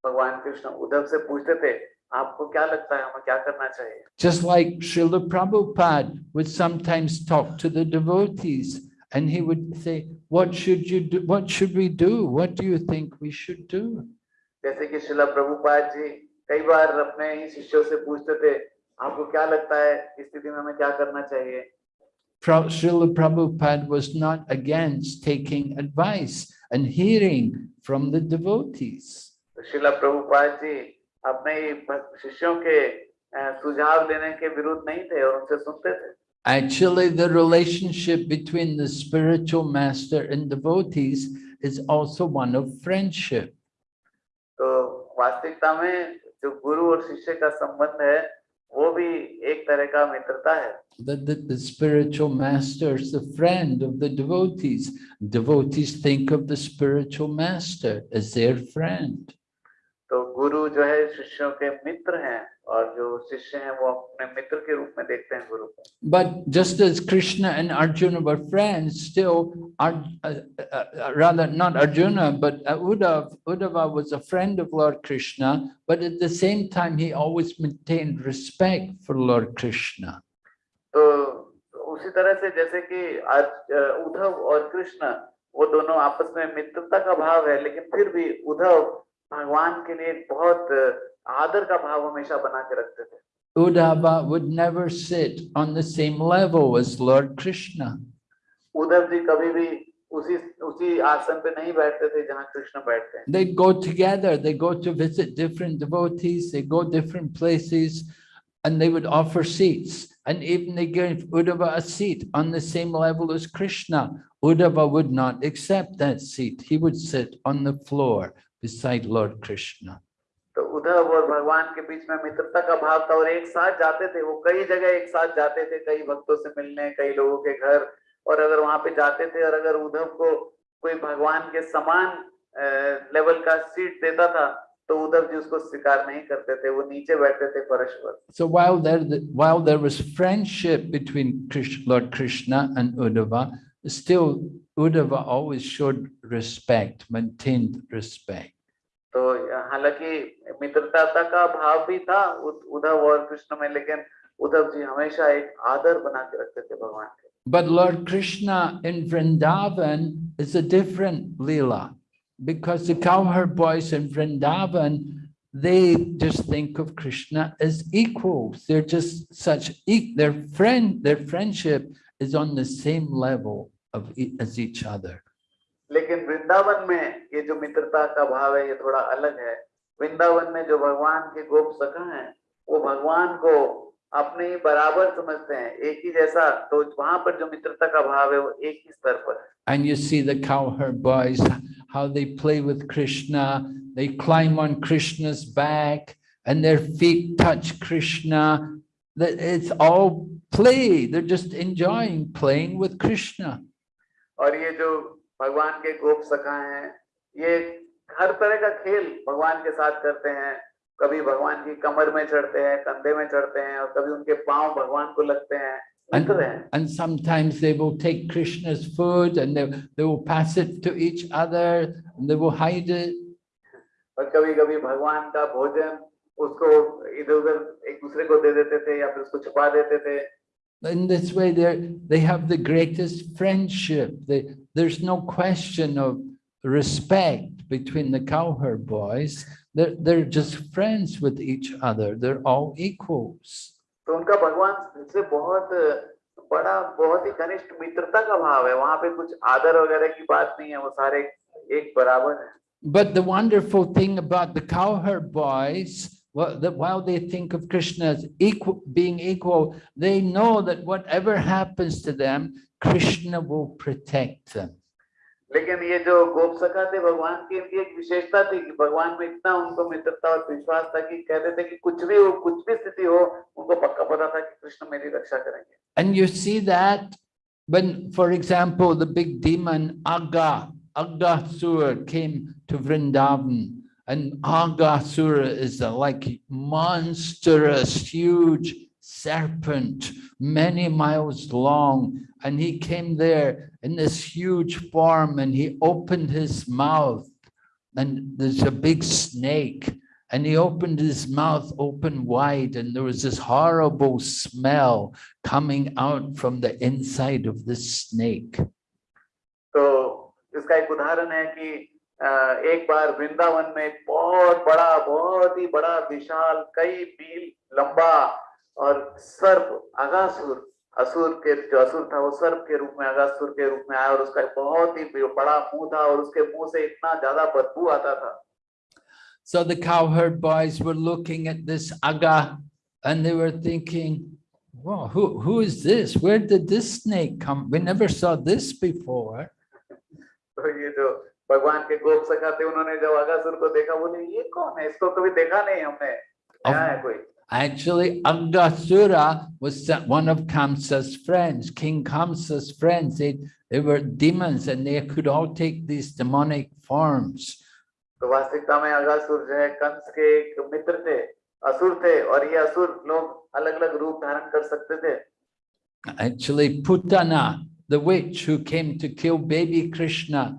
Bhagwan Krishna Uddhava से पूछते थे आपको क्या लगता है हमें क्या करना चाहिए? Just like Srila Prabhupada would sometimes talk to the devotees and he would say what should you do? What should we do? What do you think we should do? jaise ki shila prabhu paaji कई बार अपने ही शिष्यों से पूछते थे आपको क्या लगता है इस स्थिति में हमें क्या करना चाहिए Pra- Srila Prabhupada was not against taking advice and hearing from the devotees. तो शिला प्रभुपाद जी अपने ही भक्त- शिष्यों के अ, सुझाव लेने के विरुद्ध नहीं थे और उनसे सुनते थे Actually, the relationship between the spiritual master and devotees is also one of friendship. तो वास्तविकता में जो गुरु और शिष्य का संबंध है वो भी एक तरह का मित्रता है That the, the spiritual master is the friend of the devotees. Devotees think of the spiritual master as their friend. तो गुरु जो है शिष्यों के मित्र हैं और जो शिष्य हैं वो अपने मित्र के रूप में देखते हैं गुरु को But just as Krishna and Arjuna were friends, still, Ar- uh, uh, uh, rather not Arjuna, but uh, Uddhav, Uddhava was a friend of Lord Krishna, but at the same time, he always maintained respect for Lord Krishna. तो उसी तरह से जैसे कि उद्धव और कृष्ण वो दोनों आपस में मित्रता का भाव है लेकिन फिर भी उद्धव भगवान के लिए बहुत आदर का भाव हमेशा बना के रखते थे Uddhava would never sit on the same level as Lord Krishna. Uddhav ji कभी भी उसी उसी आसन पे नहीं बैठते थे जहाँ कृष्ण बैठते हैं They'd go together, they go to visit different devotees, they go different places, and they would offer seats. And even they gave Uddhava a seat on the same level as Krishna. Uddhava would not accept that seat. He would sit on the floor beside Lord Krishna. तो उद्धव और भगवान के बीच में मित्रता का भाव था और एक साथ जाते थे वो कई जगह एक साथ जाते थे कई भक्तों से मिलने कई लोगों के घर और अगर वहाँ पे जाते थे और अगर उद्धव को कोई भगवान के समान लेवल का सीट देता था तो उद्धव जी उसको स्वीकार नहीं करते थे वो नीचे बैठते थे फर्श पर So while there, while there was friendship between Krish- Lord Krishna and Uddhava, still Uddhava always showed respect, maintained respect. तो हालांकि मित्रता का भाव भी था उद- उद्धव और कृष्ण में लेकिन उद्धव जी हमेशा एक आदर बना के रखते थे भगवान के But Lord Krishna in Vrindavan is a different Leela because the cowherd boys in Vrindavan, they just think of Krishna as equals. They're just such, e- their friend, their friendship is on the same level of e- as each other. लेकिन वृंदावन में ये जो मित्रता का भाव है ये थोड़ा अलग है वृंदावन में जो भगवान के गोप सखा हैं वो भगवान को अपने ही बराबर समझते हैं एक ही जैसा तो वहां पर जो मित्रता का भाव है वो एक ही स्तर पर है And you see the cowherd boys, how they play with Krishna. They climb on Krishna's back and their feet touch Krishna. That it's all play. They're just enjoying playing with Krishna. और ये जो भगवान के गोप सखा हैं ये हर तरह का खेल भगवान के साथ करते हैं। कभी भगवान की कमर में चढ़ते हैं कंधे में चढ़ते हैं और कभी उनके पाँव भगवान को लगते हैं। हैं। And sometimes they will take Krishna's food and they, they will pass it to each other and they will hide it. और कभी कभी भगवान का भोजन उसको इधर उधर एक दूसरे को दे देते थे या फिर उसको छुपा देते थे। In this way, they they have the greatest friendship. They, there's no question of respect between the cowherd boys. They're, they're just friends with each other. They're all equals. तो उनका भगवान से बहुत बड़ा बहुत ही घनिष्ठ मित्रता का भाव है वहां पे कुछ आदर वगैरह की बात नहीं है वो सारे एक बराबर है But the wonderful thing about the cowherd boys, well, that while they think of Krishna as equal, being equal, they know that whatever happens to them, Krishna will protect them. लेकिन ये जो गोप सखा थे भगवान की इनकी एक विशेषता थी कि भगवान में इतना उनको मित्रता और विश्वास था कि कहते थे कि कुछ भी हो कुछ भी स्थिति हो उनको पक्का पता था कि कृष्ण मेरी रक्षा करेंगे And you see that when, for example, the big demon Aga, Agasura came to Vrindavan. And Agasura is a like monstrous, huge serpent, many miles long. And he came there in this huge form and he opened his mouth. And there's a big snake. And he opened his mouth open wide, and there was this horrible smell coming out from the inside of the snake. तो इसका एक उदाहरण है कि अ, एक बार वृंदावन में एक बहुत बड़ा बहुत ही बड़ा विशाल कई मील लंबा और सर्प अगासुर असुर के जो असुर था वो सर्प के रूप में अगासुर के रूप में आया और उसका बहुत ही बड़ा मुँह था और उसके मुँह से इतना ज़्यादा बदबू आता था So the cowherd boys were looking at this aga and they were thinking, wow, who, who is this? Where did this snake come? We never saw this before. तो ये जो भगवान के गोप सखा थे उन्होंने जब अगासुर को देखा बोले ये कौन है इसको कभी देखा नहीं हमने क्या है कोई Actually, Agasura was one of Kamsa's friends, King Kamsa's friends. They, they were demons and they could all take these demonic forms. तो वास्तविकता में अगासुर जो कंस के एक मित्र थे असुर थे और ये असुर लोग अलग अलग रूप धारण कर सकते थे Actually, Putana, the witch who came to kill baby Krishna,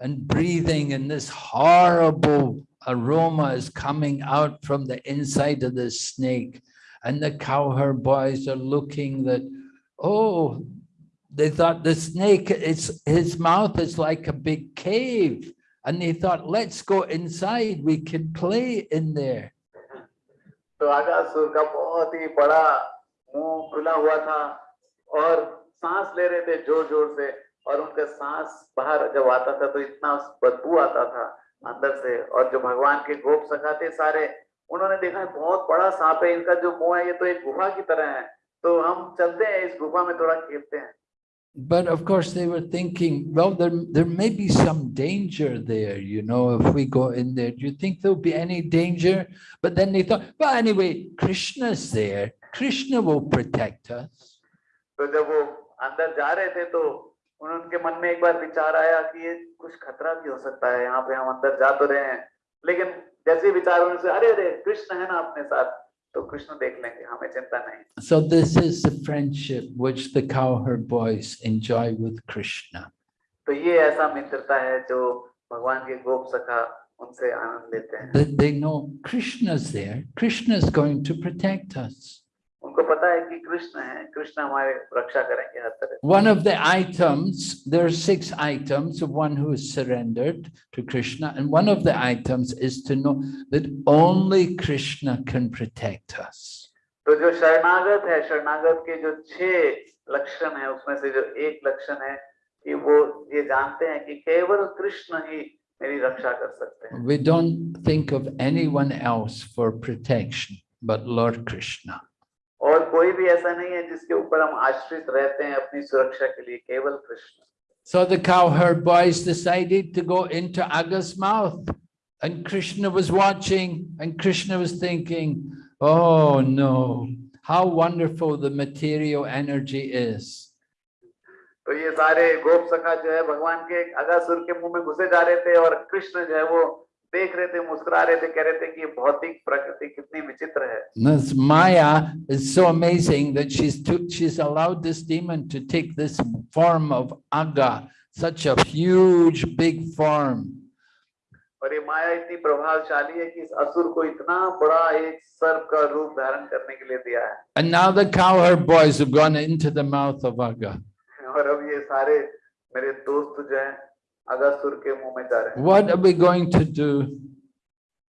and breathing, and this horrible aroma is coming out from the inside of the snake. And the cowherd boys are looking that, oh, they thought the snake, it's, his mouth is like a big cave. And they thought, let's go inside, we can play in there. तो अगासुर का बहुत ही बड़ा मुंह खुला हुआ था और सांस ले रहे थे जोर जोर से और उनका सांस बाहर जब आता था तो इतना बदबू आता था अंदर से और जो भगवान के गोप सखा थे सारे उन्होंने देखा है बहुत बड़ा सांप है इनका जो मुँह है ये तो एक गुफा की तरह है तो हम चलते हैं इस गुफा में थोड़ा खेलते हैं But of course, they were thinking, well, there, there may be some danger there, you know, if we go in there. Do you think there'll be any danger? But then they thought, well, anyway, Krishna's there. Krishna will protect us. तो जब वो अंदर जा तो उनके मन में एक बार विचार आया कि ये कुछ खतरा भी हो सकता है यहाँ पे हम अंदर जा तो रहे हैं लेकिन जैसे ही विचार होने से अरे अरे कृष्ण है ना अपने साथ तो कृष्ण देख लेंगे हमें चिंता नहीं So this is the friendship which the cowherd boys enjoy with Krishna. तो ये ऐसा मित्रता है जो भगवान के गोप सखा उनसे आनंद लेते हैं They, they know Krishna's there. Krishna is going to protect us. उनको पता है कि कृष्ण है कृष्ण हमारे रक्षा करेंगे हर तरह से। One of the items, there are six items of one who is surrendered to Krishna, and one of the items is to know that only Krishna can protect us. तो जो शरणागत है शरणागत के जो छह लक्षण है उसमें से जो एक लक्षण है कि वो ये जानते हैं कि केवल कृष्ण ही मेरी रक्षा कर सकते हैं We don't think of anyone else for protection but Lord Krishna. और कोई भी ऐसा नहीं है जिसके ऊपर हम आश्रित रहते हैं अपनी सुरक्षा के लिए केवल Krishna So the cowherd boys decided to go into Aga's mouth, and Krishna was watching, and Krishna was thinking, Oh no, how wonderful the material energy is. तो ये सारे गोप सखा जो है भगवान के अगासुर के मुँह में घुसे जा रहे थे और कृष्ण जो है वो देख रहे थे मुस्कुरा रहे थे कह रहे थे कि भौतिक प्रकृति कितनी विचित्र है This Maya is so amazing that she's took, she's allowed this demon to take this form of Aga, such a huge, big form. और ये माया इतनी प्रभावशाली है कि इस असुर को इतना बड़ा एक सर्प का रूप धारण करने के लिए दिया है And now the cowherd boys have gone into the mouth of Aga. और अब ये सारे मेरे दोस्त जो हैं अगासुर के मुंह में जा रहे हैं What are we going to do?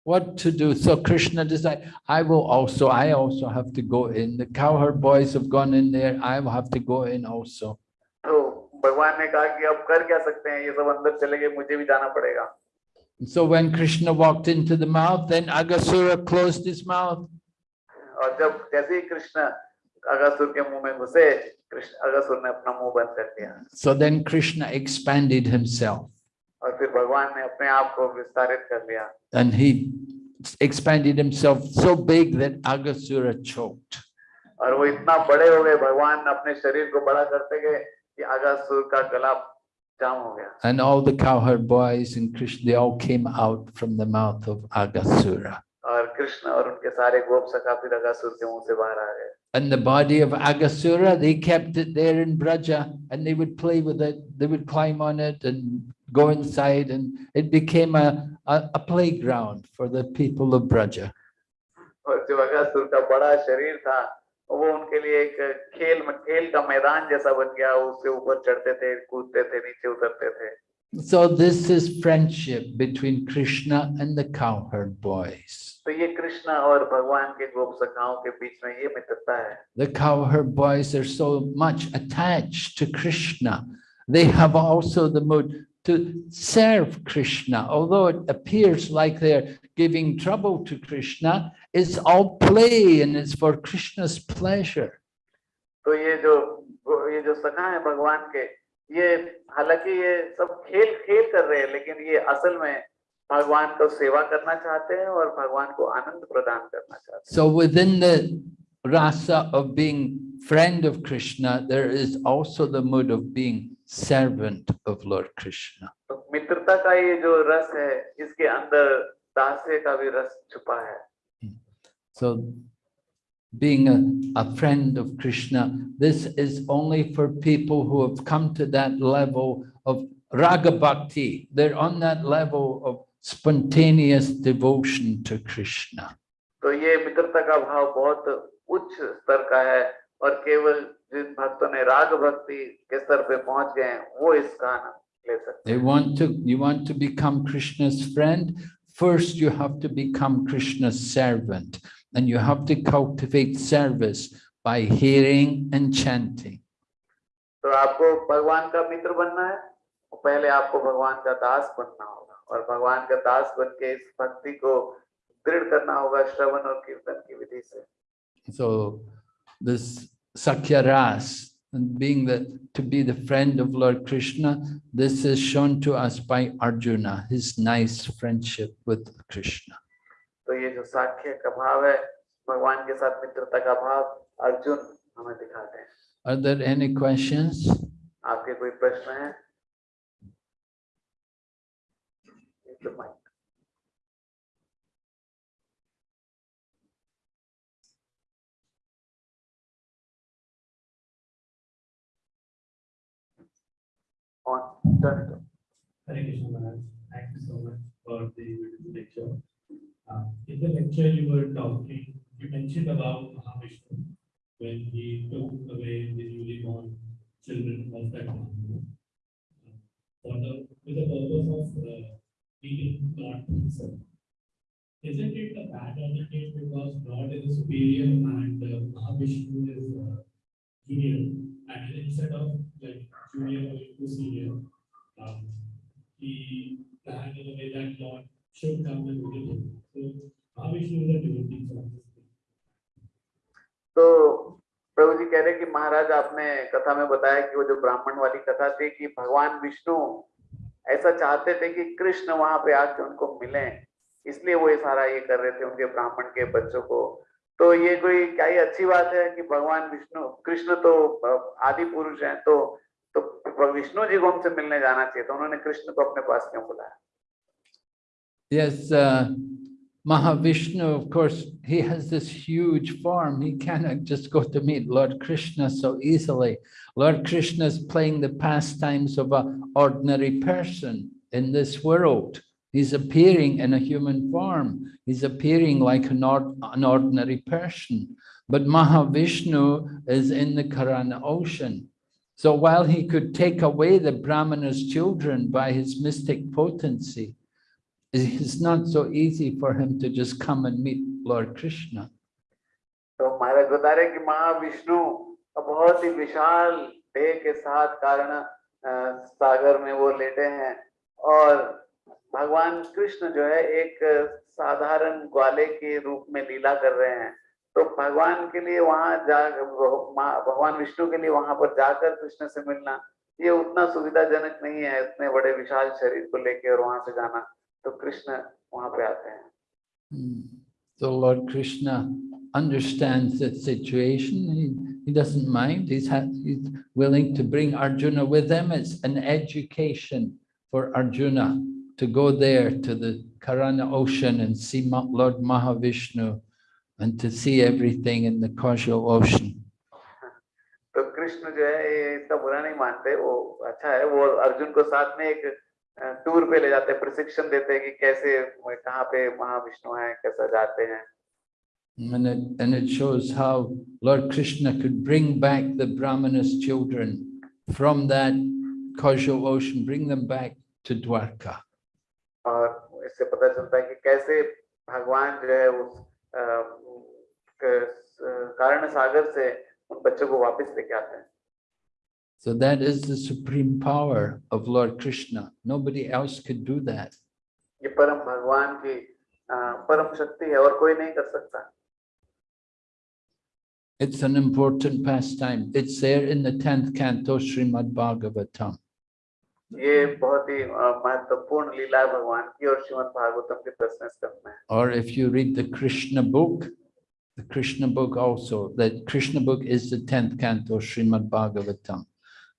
What to do? So Krishna decided, I will also, I also have to go in. The cowherd boys have gone in there. I will have to go in also. तो भगवान ने कहा कि अब कर क्या सकते हैं ये सब अंदर चले गए मुझे भी जाना पड़ेगा So when Krishna walked into the mouth, then Agasura closed his mouth. और जब जैसे ही कृष्ण अगसुर के मुँह में घुसे अगसुर ने अपना मुँह बंद कर दिया। So then Krishna expanded himself और फिर भगवान ने अपने आप को विस्तारित कर लिया। And he expanded himself so big that agasura choked. और वो इतना बड़े हो गए भगवान अपने शरीर को बड़ा करते गए कि अगसुर का गला जाम हो गया। And all the cowherd boys and krishna they all came out from the mouth of agasura. और कृष्ण और उनके सारे गोप सखा फिर अगसुर के मुँह से बाहर आ गए। And the body of Agasura, they kept it there in Braja and they would play with it. They would climb on it and go inside and it became a, a, a playground for the people of Braja. और जो अगासुर का बड़ा शरीर था वो उनके लिए एक खेल खेल का मैदान जैसा बन गया उसके ऊपर चढ़ते थे कूदते थे नीचे उतरते थे So this is friendship between Krishna and the cowherd boys. तो ये कृष्ण और भगवान के गोप सखाओं के बीच में ये मित्रता है The cowherd boys are so much attached to Krishna. They have also the mood to serve Krishna. Although it appears like they're giving trouble to Krishna, it's all play and it's for Krishna's pleasure. तो ये जो ये जो सखा है भगवान के ये हालाँकि ये सब खेल खेल कर रहे हैं लेकिन ये असल में भगवान को सेवा करना चाहते हैं और भगवान को आनंद प्रदान करना चाहते हैं So within the rasa of being friend of Krishna, there is also the mood of being servant of Lord Krishna. तो मित्रता का ये जो रस है इसके अंदर दास्य का भी रस छुपा है So being a, a friend of Krishna, this is only for people who have come to that level of raga bhakti. They're on that level of spontaneous devotion to Krishna. तो ये मित्रता का भाव बहुत उच्च स्तर का है और केवल जिन भक्तों ने राग भक्ति के स्तर पे पहुंच गए हैं वो इसका आनंद ले सकते They want to, you want to become Krishna's friend, first you have to become Krishna's servant and you have to cultivate service by hearing and chanting. So, आपको भगवान का मित्र बनना है और पहले आपको भगवान का दास बनना होगा और भगवान का दास बनके इस भक्ति को दृढ़ करना होगा श्रवण और कीर्तन की विधि से so this sakhya ras and being the to be the friend of lord krishna this is shown to us by arjuna his nice friendship with krishna तो ये जो साख्य का भाव है भगवान के साथ मित्रता का भाव अर्जुन हमें दिखाते हैं Are there any questions? आपके कोई प्रश्न है. On, turn it on. Hare Krishna Maharaj, thank you so much for the lecture. Uh, in the lecture you were talking, you mentioned about Mahavishnu when he took away the newly born children of that For the, with the purpose of uh, God himself. Isn't it a bad attitude because God is superior and uh, Mahavishnu is uh, junior? And instead of like junior or senior, um, he planned in a way that Lord तो प्रभु जी कह रहे कि महाराज आपने कथा में बताया कि वो जो ब्राह्मण वाली कथा थी कि भगवान विष्णु ऐसा चाहते थे कि कृष्ण वहाँ पे आके उनको मिले। इसलिए वो ये सारा ये कर रहे थे उनके ब्राह्मण के बच्चों को। तो ये कोई क्या ही अच्छी बात है कि भगवान विष्णु, कृष्ण तो आदि पुरुष हैं तो तो विष्णु जी को हमसे मिलने जाना चाहिए। तो उन्होंने कृष्ण को अपने पास क्यों बुलाया? Yes, uh, Mahavishnu, of course, he has this huge form. He cannot just go to meet Lord Krishna so easily. Lord Krishna is playing the pastimes of an ordinary person in this world. He's appearing in a human form. He's appearing like an, ord an ordinary person. But Mahavishnu is in the Karana ocean. So while he could take away the Brahmana's children by his mystic potency, it's not so easy for him to just come and meet Lord Krishna. तो महाराज बता रहे कि महाविष्णु बहुत ही विशाल देह के साथ कारण सागर में वो लेटे हैं। और भगवान कृष्ण जो है एक साधारण ग्वाले के रूप में लीला कर रहे हैं। तो भगवान के लिए वहाँ जा भगवान विष्णु के लिए वहाँ पर जाकर कृष्ण से मिलना, ये उतना सुविधाजनक नहीं है, इतने बड़े विशाल शरीर को लेके और वहाँ से जाना। तो कृष्ण वहां पे आते हैं Hmm. So Lord Krishna understands the situation. He, he doesn't mind. He's, ha- he's willing to bring Arjuna with him. It's an education for Arjuna to go there to the Karana ocean and see Ma- Lord Mahavishnu and to see everything in the causal ocean. तो कृष्ण जो है ये इसका बुरा नहीं मानते वो अच्छा है वो अर्जुन को साथ में एक अ, टूर पे ले जाते हैं प्रशिक्षण देते हैं कि कैसे कहाँ पे महाविष्णु है कैसा जाते हैं And it, and it shows how Lord Krishna could bring back the Brahmana's children from that causal ocean, bring them back to Dwarka. और इससे पता चलता है कि कैसे भगवान जो है उस अ, कारण सागर से उन बच्चों को वापस लेके आते हैं So that is the supreme power of Lord Krishna. Nobody else could do that. ये परम भगवान की अ, परम शक्ति है और कोई नहीं कर सकता It's an important pastime. It's there in the 10th canto, Srimad Bhagavatam. ये बहुत ही अ, महत्वपूर्ण लीला है भगवान की और श्रीमद् भागवतम के दसवें स्कंद में है। Or if you read the Krishna book, the Krishna book also, the Krishna book is the 10th canto, Srimad Bhagavatam.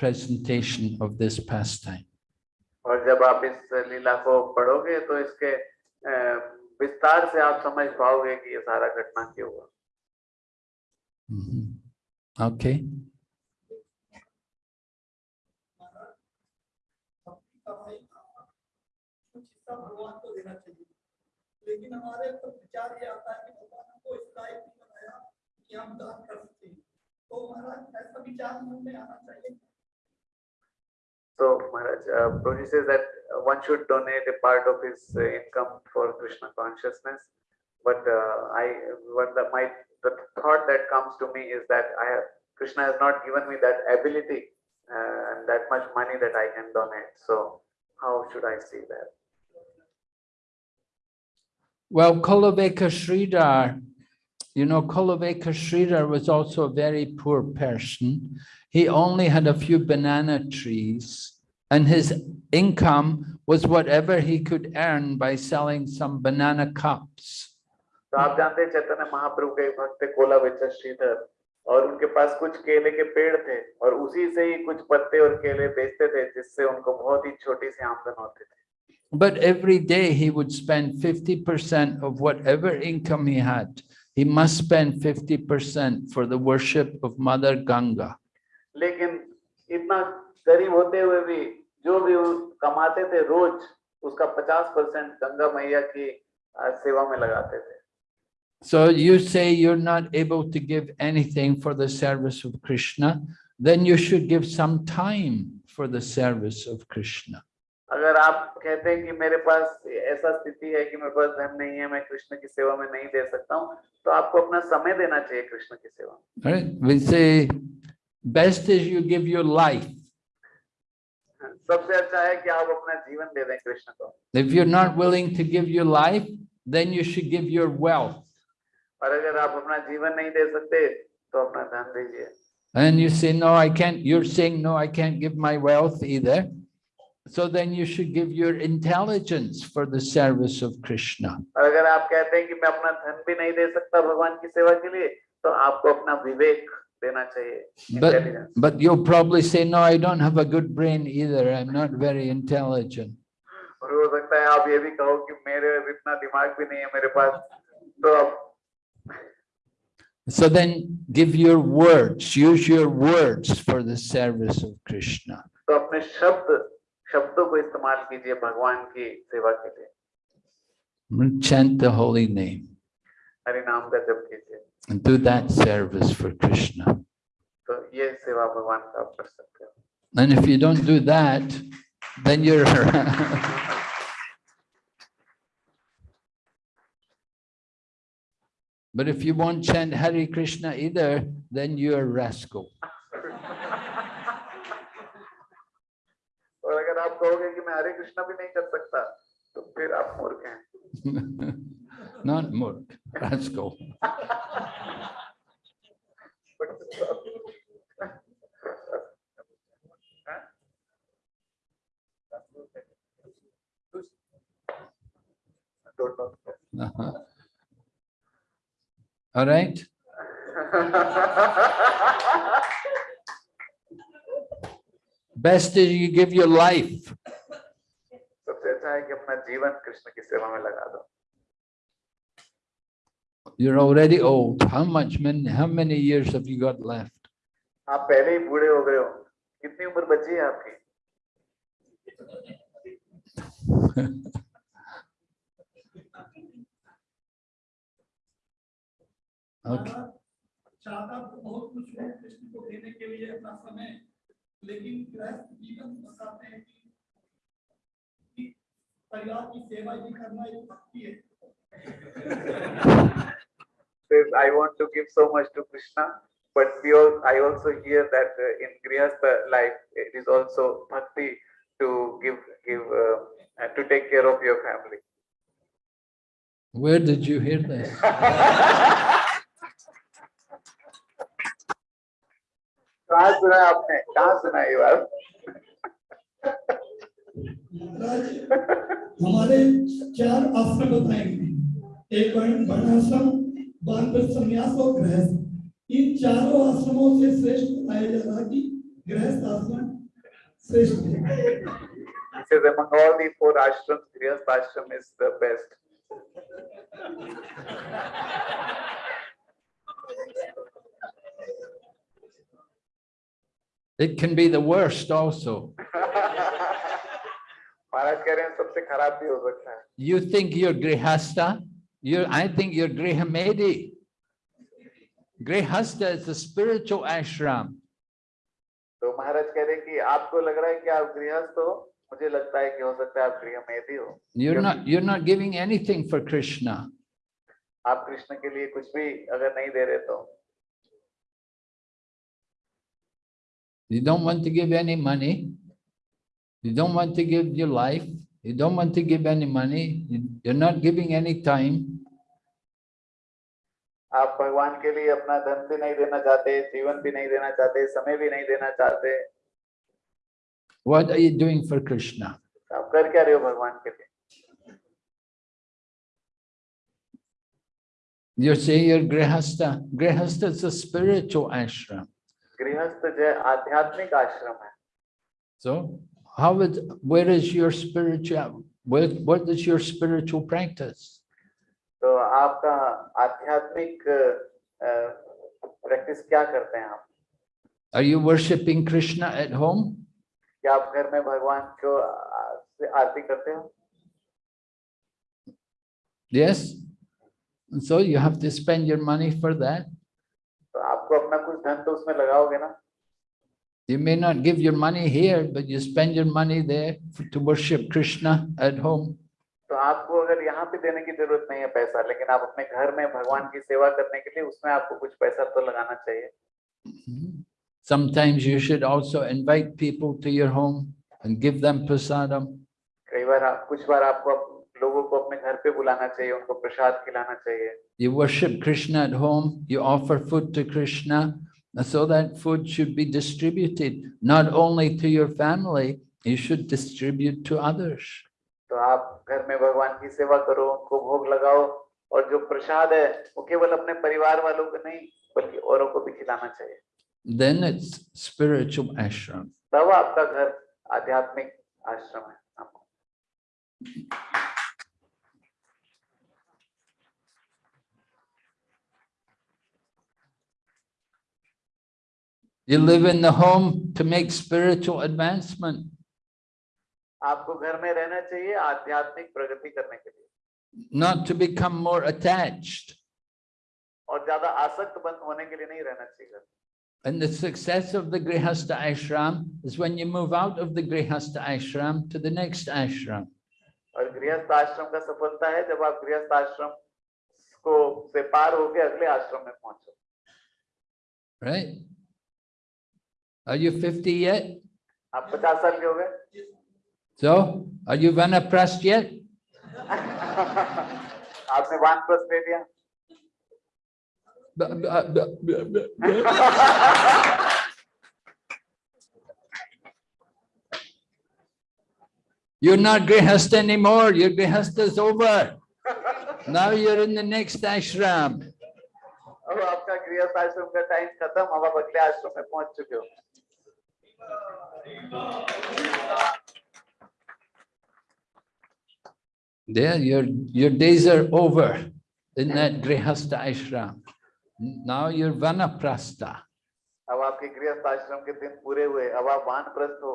presentation of this pastime. और जब आप इस लीला को पढ़ोगे तो इसके विस्तार से आप समझ पाओगे कि ये सारा घटना क्यों हुआ. Okay, को देना चाहिए लेकिन हमारे तो विचार ये आता है कि भगवान हमको लायक नहीं बनाया कि हम दान कर सकते हैं तो महाराज ऐसा विचार मन में आना चाहिए So Maharaj, uh, says that uh, one should donate a part of his uh, income for Krishna consciousness. But uh, I, what the, my, the thought that comes to me is that I have, Krishna has not given me that ability uh, and that much money that I can donate. So how should I see that? Well, Kholavecha Sridhar, you know, Kholavecha Sridhar was also a very poor person. He only had a few banana trees and his income was whatever he could earn by selling some banana cups. आप जानते हैं महाप्रभु के और उनके पास कुछ केले के पेड़ थे और उसी से ही कुछ पत्ते और केले बेचते थे जिससे उनको बहुत ही छोटी सी होती But every day he would spend 50% of whatever income he had He must spend 50% for the worship of Mother Ganga. लेकिन इतना गरीब होते हुए भी जो भी वो कमाते थे रोज उसका पचास परसेंट गंगा मैया की अ, सेवा में लगाते थे So you say you're not able to give anything for the service of Krishna, then you should give some time for the service of Krishna. अगर आप कहते हैं कि मेरे पास ऐसा स्थिति है कि मेरे पास धन नहीं है मैं कृष्ण की सेवा में नहीं दे सकता हूँ तो आपको अपना समय देना चाहिए कृष्ण की सेवा में best is you give your life. सबसे अच्छा है कि आप अपना जीवन दे दें कृष्ण को If you're not willing to give your life, then you should give your wealth. और अगर आप अपना जीवन नहीं दे सकते तो अपना धन दीजिए And you say, no, I can't, you're saying, no, I can't give my wealth either. So then you should give your intelligence for the service of Krishna. और अगर आप कहते हैं कि मैं अपना धन भी नहीं दे सकता भगवान की सेवा के लिए तो आपको अपना विवेक देना चाहिए But, intelligence. but you'll probably say, no, I don't have a good brain either. I'm not very intelligent. और हो सकता है आप ये भी कहो कि मेरे इतना दिमाग भी नहीं है मेरे पास तो आप So then give your words, use your words for the service of Krishna. तो अपने शब्द शब्दों को इस्तेमाल कीजिए भगवान की सेवा के लिए Chant the holy name Hari नाम का जप कीजिए and do that service for Krishna. तो ये सेवा भगवान का आप कर सकते हो And if you don't do that, then you're [laughs] But if you won't chant Hare Krishna either, then you're a rascal. कहोगे कि मैं हरे कृष्णा भी नहीं कर सकता तो फिर आप मूर्ख हैं। [laughs] नॉट मूर्ख let's go Uh Best is you give your life. सबसे अच्छा है कि अपना जीवन कृष्ण की सेवा में लगा दो You're already old. How much many, how many years have you got left? आप पहले ही बूढ़े हो गए हो कितनी उम्र बची है आपकी Okay. महाराज, चाहता तो बहुत कुछ है कृष्ण को देने के लिए अपना समय [laughs] लेकिन गृहस्थ जीवन बताते हैं कि कि परिवार की सेवा भी करना एक भक्ति है says I want to give so much to Krishna but we all I also hear that uh, in Grihastha life it is also bhakti to give give uh, uh, to take care of your family Where did you hear this? [laughs] कहाँ सुना आपने? कहा सुना ये बात? हमारे चार आश्रम बताएँगे एक वर्ण वर्णाश्रम वानप्रस्थ संन्यास और गृहस्थ। इन चारों आश्रमों से श्रेष्ठ बताया जा रहा कि गृहस्थ आश्रम श्रेष्ठ है। He says among all the four ashrams Grihastha ashram is the best It can be the worst also. [laughs] you think you're Grihastha? you I think you're Grihamedhi. Grihastha is a spiritual ashram. you're not you're not giving anything for krishna You don't want to give any money. You don't want to give your life. You don't want to give any money. You- You're not giving any time. आप भगवान के लिए अपना धन भी नहीं देना चाहते जीवन भी नहीं देना चाहते समय भी नहीं देना चाहते What are you doing for Krishna? आप कर क्या रहे हो भगवान के लिए You're saying you're Grihasta. Grihasta is a spiritual ashram. गृहस्थ जो है आध्यात्मिक आश्रम है So how is, where is your spiritual, where, what is your spiritual practice? तो आपका आध्यात्मिक प्रैक्टिस क्या करते हैं आप Are you worshipping Krishna at home? क्या आप घर में भगवान को आ- से आरती करते हो Yes? And So you have to spend your money for that. तो आपको अपना कुछ धन तो उसमें लगाओगे ना You may not give your money here, but you spend your money there for- to worship Krishna at home. तो आपको अगर यहाँ पे देने की ज़रूरत नहीं है पैसा लेकिन आप अपने घर में भगवान की सेवा करने के लिए उसमें आपको कुछ पैसा तो लगाना चाहिए Mhm. Sometimes you should also invite people to your home and give them prasadam. कई बार आप कुछ बार आपको लोगों को अपने घर पे बुलाना चाहिए उनको प्रसाद खिलाना चाहिए You worship Krishna at home, you offer food to Krishna. So that food should be distributed, not only to your family, you should distribute to others. तो आप घर में भगवान की सेवा करो उनको भोग लगाओ और जो प्रसाद है वो केवल अपने परिवार वालों को नहीं बल्कि औरों को भी खिलाना चाहिए Then it's spiritual ashram. तब आपका घर आध्यात्मिक आश्रम है आपको You live in the home to make spiritual advancement. आपको घर में रहना चाहिए आध्यात्मिक प्रगति करने के लिए not to become more attached. और ज्यादा आसक्त बंद होने के लिए नहीं रहना चाहिए घर में। And the success of the Grihastha ashram is when you move out of the Grihastha ashram to the next ashram. और गृहस्थ आश्रम का सफलता है जब आप गृहस्थ आश्रम को से पार होके अगले आश्रम में पहुंचो Right? Are you 50 yet? आप पचास साल के हो गए So, are you Vanaprasth yet? [laughs] आपने वान प्रस्थ ले लिया B- [laughs] b- b- b- b- b- You're not Grihastha anymore. Your Grihastha is over. Now you're in the next ashram. अब आपका गृहस्थ आश्रम का टाइम खत्म अब आप अगले आश्रम में पहुंच चुके हो There, your, your days are over in that Grihastha ashram. Now you're Vanaprastha. अब आपके गृहस्थ आश्रम के दिन पूरे हुए अब आप वान प्रस्थ हो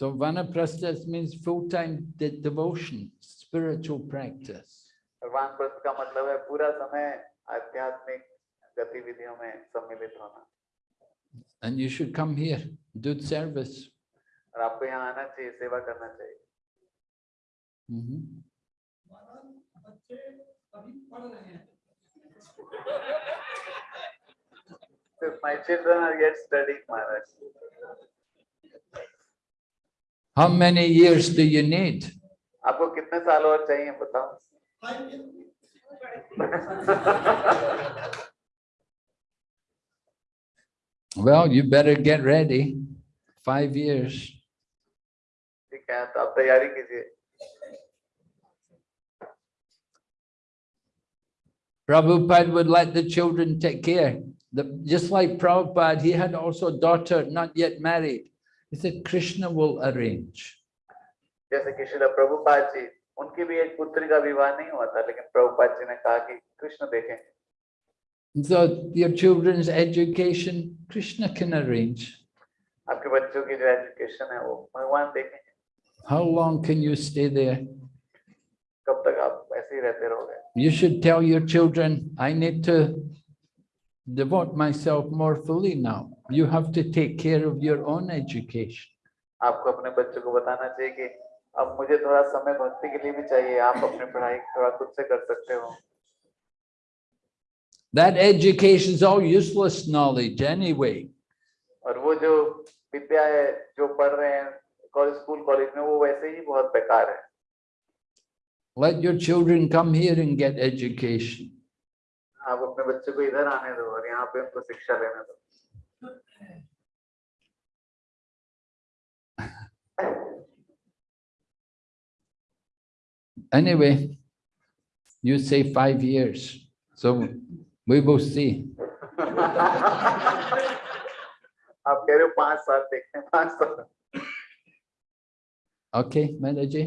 So Vanaprastha means full-time de- devotion, spiritual practice. और वान प्रस्थ का मतलब है पूरा समय आध्यात्मिक गतिविधियों में सम्मिलित होना And you should come here, do service. और आपको यहाँ आना चाहिए सेवा करना चाहिए Mhm. महाराज बच्चे अभी पढ़ रहे हैं Since my children are yet studying Maharaj How many years do you need? आपको कितने साल और चाहिए बताओ five year [laughs] Well, you better get ready. Five years. ठीक है तो आप तैयारी कीजिए Prabhupada would let the children take care. The, just like Prabhupada, he had also a daughter not yet married. He said, Krishna will arrange. जैसे कि शिला प्रभुपाद जी उनकी भी एक पुत्री का विवाह नहीं हुआ था लेकिन प्रभुपाद जी ने कहा कि कृष्ण देखें And so your children's education, Krishna can arrange. आपके बच्चों की जो एजुकेशन है वो भगवान देखें How long can you stay there? कब तक आप ऐसे ही रहते रहोगे You should tell your children, I need to devote myself more fully now. You have to take care of your own education. आपको अपने बच्चों को बताना चाहिए कि अब मुझे थोड़ा समय भक्ति के लिए भी चाहिए आप अपनी पढ़ाई थोड़ा खुद से कर सकते हो That education is all useless knowledge anyway. और वो जो विद्या है जो पढ़ रहे हैं कॉलेज स्कूल कॉलेज में वो वैसे ही बहुत बेकार है Let your children come here and get education. आप अपने बच्चे को इधर आने दो और यहाँ पे उनको शिक्षा लेने दो Anyway, you say five years, so we will see. [laughs] आप कह रहे हो पांच साल देखते हैं पांच साल Okay, Manaji?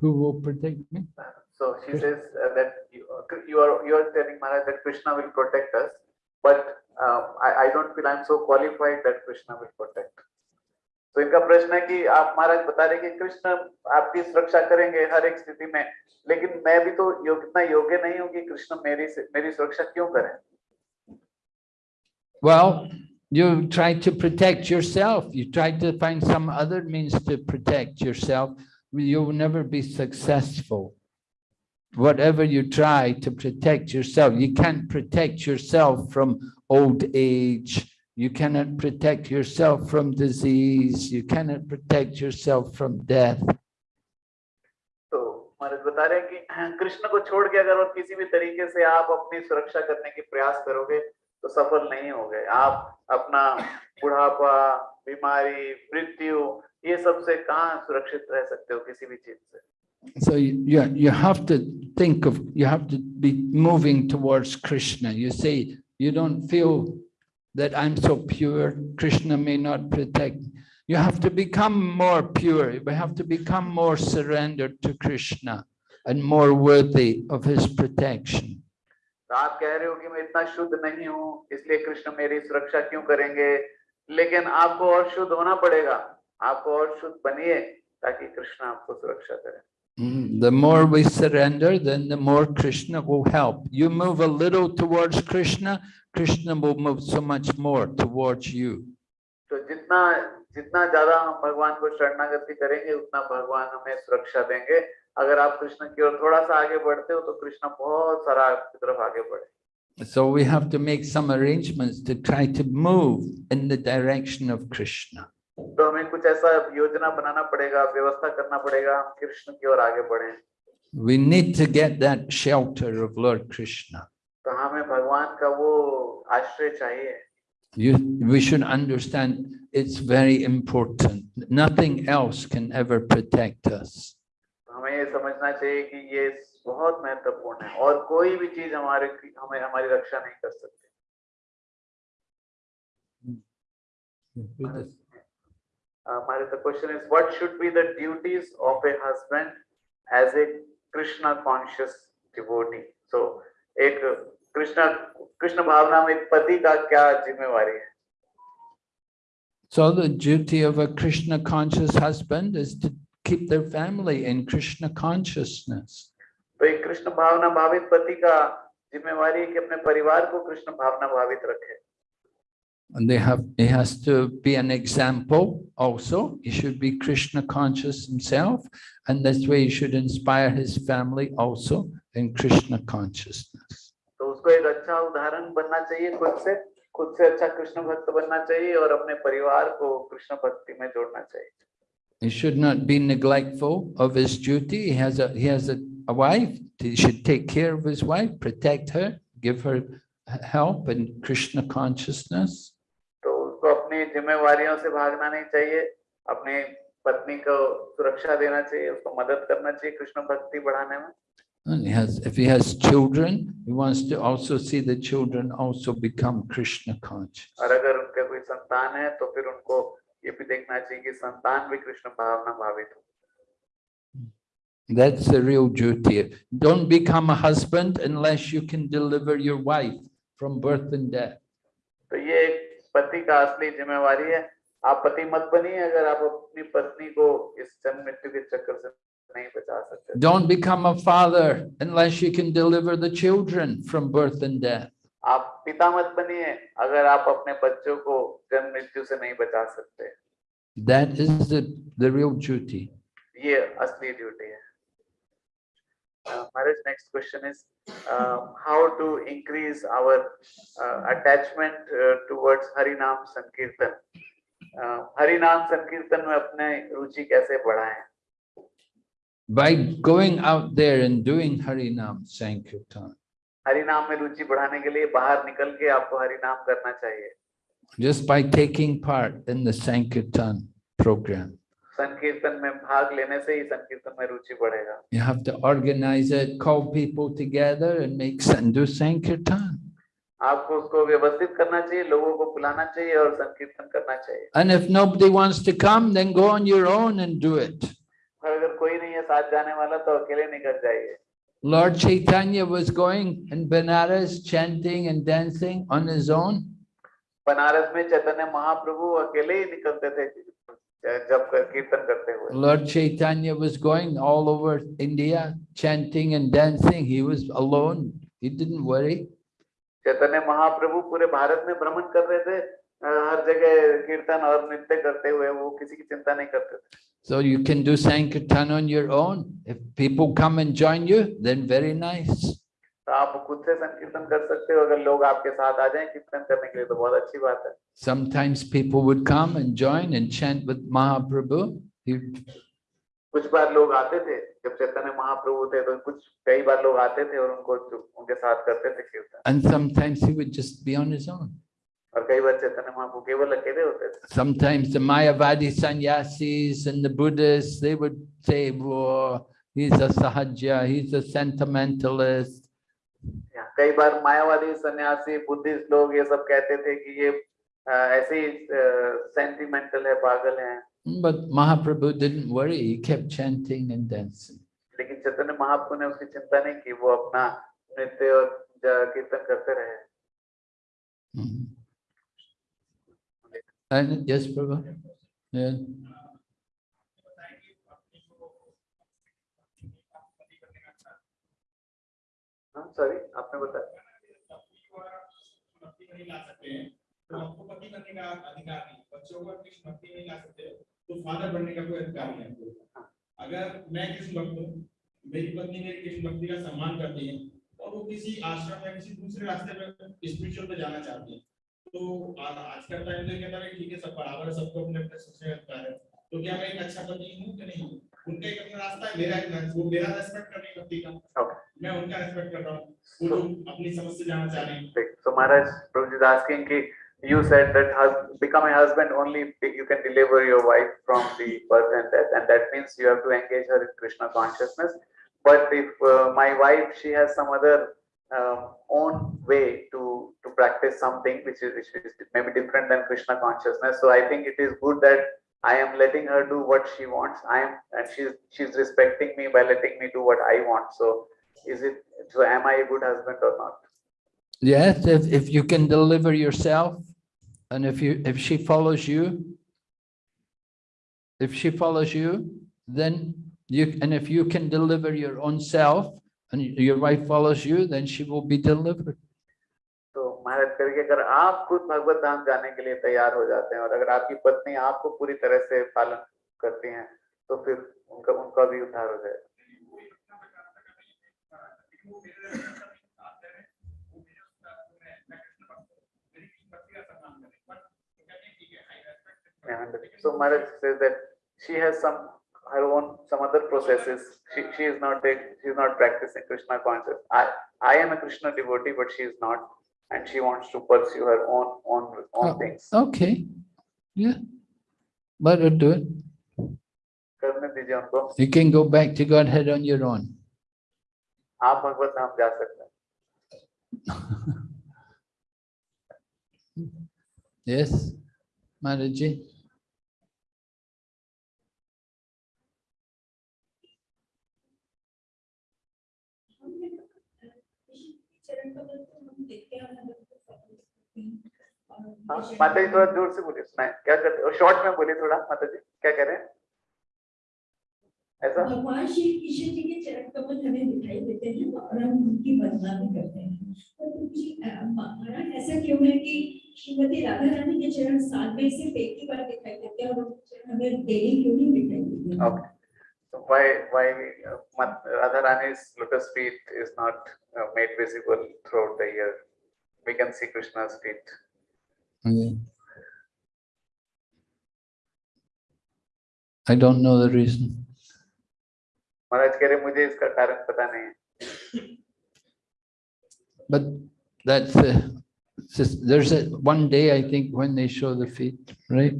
Who will protect me? So she Krishna. says uh, that you, uh, you are you are telling Maharaj that Krishna will protect us, but uh, I, I don't feel I'm so qualified that Krishna will protect. तो इनका प्रश्न है कि आप महाराज बता रहे कि कृष्ण आपकी सुरक्षा करेंगे हर एक स्थिति में लेकिन मैं भी तो योग इतना योग्य नहीं हूँ कि कृष्ण मेरी मेरी सुरक्षा क्यों करें Well, you try to protect yourself. You try to find some other means to protect yourself. You will never be successful. Whatever you try to protect yourself, you can't protect yourself from old age. You cannot protect yourself from disease. You cannot protect yourself from death. तो महाराज बता रहे हैं कि [clears throat] कृष्ण को छोड़ के अगर और किसी भी तरीके से आप अपनी सुरक्षा करने की प्रयास करोगे तो सफल नहीं होगे आप अपना बुढ़ापा बीमारी मृत्यु ये सबसे कहाँ सुरक्षित रह सकते हो किसी भी चीज़ से So you, you, you have to think of, you have to be moving towards Krishna. You say, you don't feel that I'm so pure, Krishna may not protect. You have to become more pure. We have to become more surrendered to Krishna and more worthy of his protection. तो आप कह रहे हो कि मैं इतना शुद्ध नहीं हूँ इसलिए कृष्ण मेरी सुरक्षा क्यों करेंगे लेकिन आपको और शुद्ध होना पड़ेगा आपको और शुद्ध बनिए ताकि कृष्ण आपको सुरक्षा करे Mm, The more we surrender, then the more Krishna will help. You move a little towards Krishna, Krishna will move so much more towards you. तो जितना जितना ज़्यादा हम भगवान को शरणागति करेंगे उतना भगवान हमें सुरक्षा देंगे अगर आप कृष्ण की ओर थोड़ा सा आगे बढ़ते हो तो कृष्ण बहुत सारा आपकी तरफ़ आगे बढ़े So we have to make some arrangements to try to move in the direction of Krishna. तो हमें कुछ ऐसा योजना बनाना पड़ेगा व्यवस्था करना पड़ेगा हम कृष्ण की ओर आगे बढ़े We need to get that shelter of Lord Krishna. तो हमें भगवान का वो आश्रय चाहिए You, we should understand it's very important. Nothing else can ever protect us. तो हमें ये समझना चाहिए कि ये बहुत महत्वपूर्ण है और कोई भी चीज़ हमारे हमें हमारी रक्षा नहीं कर सकती Uh, Maharaj, the question is, what should be the duties of a husband as a Krishna conscious devotee? So, एक कृष्ण कृष्ण भावना में एक पति का क्या जिम्मेवारी है So the duty of a Krishna conscious husband is to keep their family in Krishna consciousness. तो एक कृष्ण भावना भावित पति का जिम्मेवारी है कि अपने परिवार को कृष्ण भावना भावित रखे and they have he has to be an example also. He should be krishna conscious himself and that's way he should inspire his family also in krishna consciousness. so he should not be neglectful of his duty. He has a he has a, a wife. He should take care of his wife protect her give her help in krishna consciousness. तो उसको अपनी जिम्मेवारियों से भागना नहीं चाहिए अपनी पत्नी को सुरक्षा देना चाहिए उसको मदद करना चाहिए कृष्ण भक्ति बढ़ाने में And he has, if he has children, He wants to also see the children also become Krishna conscious. और अगर उनका कोई संतान है तो फिर उनको ये भी देखना चाहिए कि संतान भी कृष्ण भावना भावित हो That's the real duty. Don't become a husband unless you can deliver your wife from birth and death. तो ये एक पति का असली जिम्मेवारी है आप पति मत बनिए अगर आप अपनी पत्नी को इस जन्म मृत्यु के चक्कर से नहीं बचा सकते Don't become a father unless you can deliver the children from birth and death. आप पिता मत बनिए अगर आप अपने बच्चों को जन्म मृत्यु से नहीं बचा सकते That is the, the real duty. ये असली ड्यूटी है Uh, Maharaj, next question is uh, how to increase our uh, attachment uh, towards Harinam Sankirtan. Uh, Harinam Sankirtan में अपने रुचि कैसे बढ़ाएं? By going out there and doing Harinam Sankirtan, हरिनाम में रुचि बढ़ाने के लिए बाहर निकल के आपको हरिनाम करना चाहिए just by taking part in the Sankirtan program. संकीर्तन में भाग लेने से ही संकीर्तन में रुचि बढ़ेगा। You have to organize it call people together and make Sandhu sankirtan आपको उसको व्यवस्थित करना चाहिए लोगों को बुलाना चाहिए और संकीर्तन करना चाहिए। And if nobody wants to come then go on your own and do it अगर कोई नहीं है साथ जाने वाला तो अकेले निकल जाइए। Lord Chaitanya was going in Banaras chanting and dancing on his own. Banaras mein Chaitanya Mahaprabhu akele hi nikalte the Lord Chaitanya was going all over India chanting and dancing. He was alone. He didn't worry. Chaitanya Mahaprabhu पूरे भारत में भ्रमण कर रहे थे अ, हर जगह कीर्तन और नृत्य करते हुए वो किसी की चिंता नहीं करते थे So you can do Sankirtan on your own. If people come and join you, then very nice. तो आप खुद से संकीर्तन कर सकते हो अगर लोग आपके साथ आ जाएँ कीर्तन करने के लिए तो बहुत अच्छी बात है Sometimes people would come and join and chant with Mahaprabhu. कुछ बार लोग आते थे जब चैतन्य महाप्रभु थे तो कुछ कई बार लोग आते थे और उनको उनके साथ करते थे कीर्तन and sometimes he would just be on his own. और कई बार चैतन्य महाप्रभु केवल अकेले होते थे Sometimes the Mayavadi sannyasis and the Buddhists, they would say, oh, he's a sahaja, he's a sentimentalist. कई बार मायावादी सन्यासी बुद्धिस्ट लोग ये सब कहते थे कि ये ऐसे ही सेंटिमेंटल है पागल है But Mahaprabhu didn't worry, he kept chanting and dancing. लेकिन चैतन्य महाप्रभु ने उसकी चिंता नहीं की वो अपना नृत्य और कीर्तन करते रहे Mhm. And yes, Prabhu? Yeah. Sorry आपने बताया। नहीं ला सकते हैं। तो आपको पति बनने का अधिकार नहीं बच्चों को कृष्ण भक्ति नहीं ला सकते तो फादर बनने का कोई अधिकार नहीं आपको अगर मैं कृष्ण भक्त हूँ मेरी पत्नी मेरी कृष्ण भक्ति का सम्मान करती है और वो किसी आश्रम या किसी दूसरे रास्ते में स्पिरिचुअल पे जाना चाहती है तो आज का टाइम तो कहता है ठीक है सब बराबर है सबको अपने अपने सोचने अधिकार है तो क्या मैं एक अच्छा पति हूँ कि नहीं उनका एक अपना रास्ता है मेरा एक वो मेरा रेस्पेक्ट करने का. मैं उनका रेस्पेक्ट कर रहा हूँ वो लोग अपनी समझ से जाना चाह रहे हैं So Maharaj Prabhuji is asking ki you said that hus- become a husband only if you can deliver your wife from the birth and death and that means you have to engage her in Krishna consciousness. But if uh, my wife she has some other um, own way to to practice something which is which is maybe different than Krishna consciousness. So I think it is good that I am letting her do what she wants. I am and she's she's respecting me by letting me do what I want. So is it so am I a good husband or not? Yes, if, if you can deliver yourself and if you, if she follows you, if she follows you, then you, and if you can deliver your own self and your wife follows you, then she will be delivered. तो महाराज करके अगर आप खुद भगवत धाम जाने के लिए तैयार हो जाते हैं और अगर आपकी पत्नी आपको पूरी तरह से पालन करती हैं तो फिर उनका उनका भी उद्धार हो जाएगा Yeah, and so Maharaj says that she has some her own some other processes. She, she is not a, she is not practicing Krishna consciousness. I I am a Krishna devotee, but she is not, and she wants to pursue her own own own oh, things. Okay, yeah, but do it. You can go back to Godhead on your own. आप भगवत धाम जा सकते हैं। Yes, हैं माता जी थोड़ा ज़ोर से बोलिए सुनाए क्या करते शॉर्ट में बोलिए थोड़ा माता जी क्या कह रहे हैं? ऐसा भगवान श्री कृष्ण जी के चरण कमल हमें दिखाई देते हैं और हम उनकी वंदना भी करते हैं महाराज ऐसा क्यों है कि श्रीमती राधा रानी के चरण साल में सिर्फ़ एक ही बार दिखाई देते हैं और हमें डेली क्यों नहीं दिखाई देते हैं? Okay. So why why uh, Mat- Radharani's lotus feet is not uh, made visible throughout the year? We can see Krishna's feet. Yeah. I don't know the reason. महाराज कह रहे मुझे इसका कारण पता नहीं है। But that's uh, just, there's a one day I think when they show the feet, right?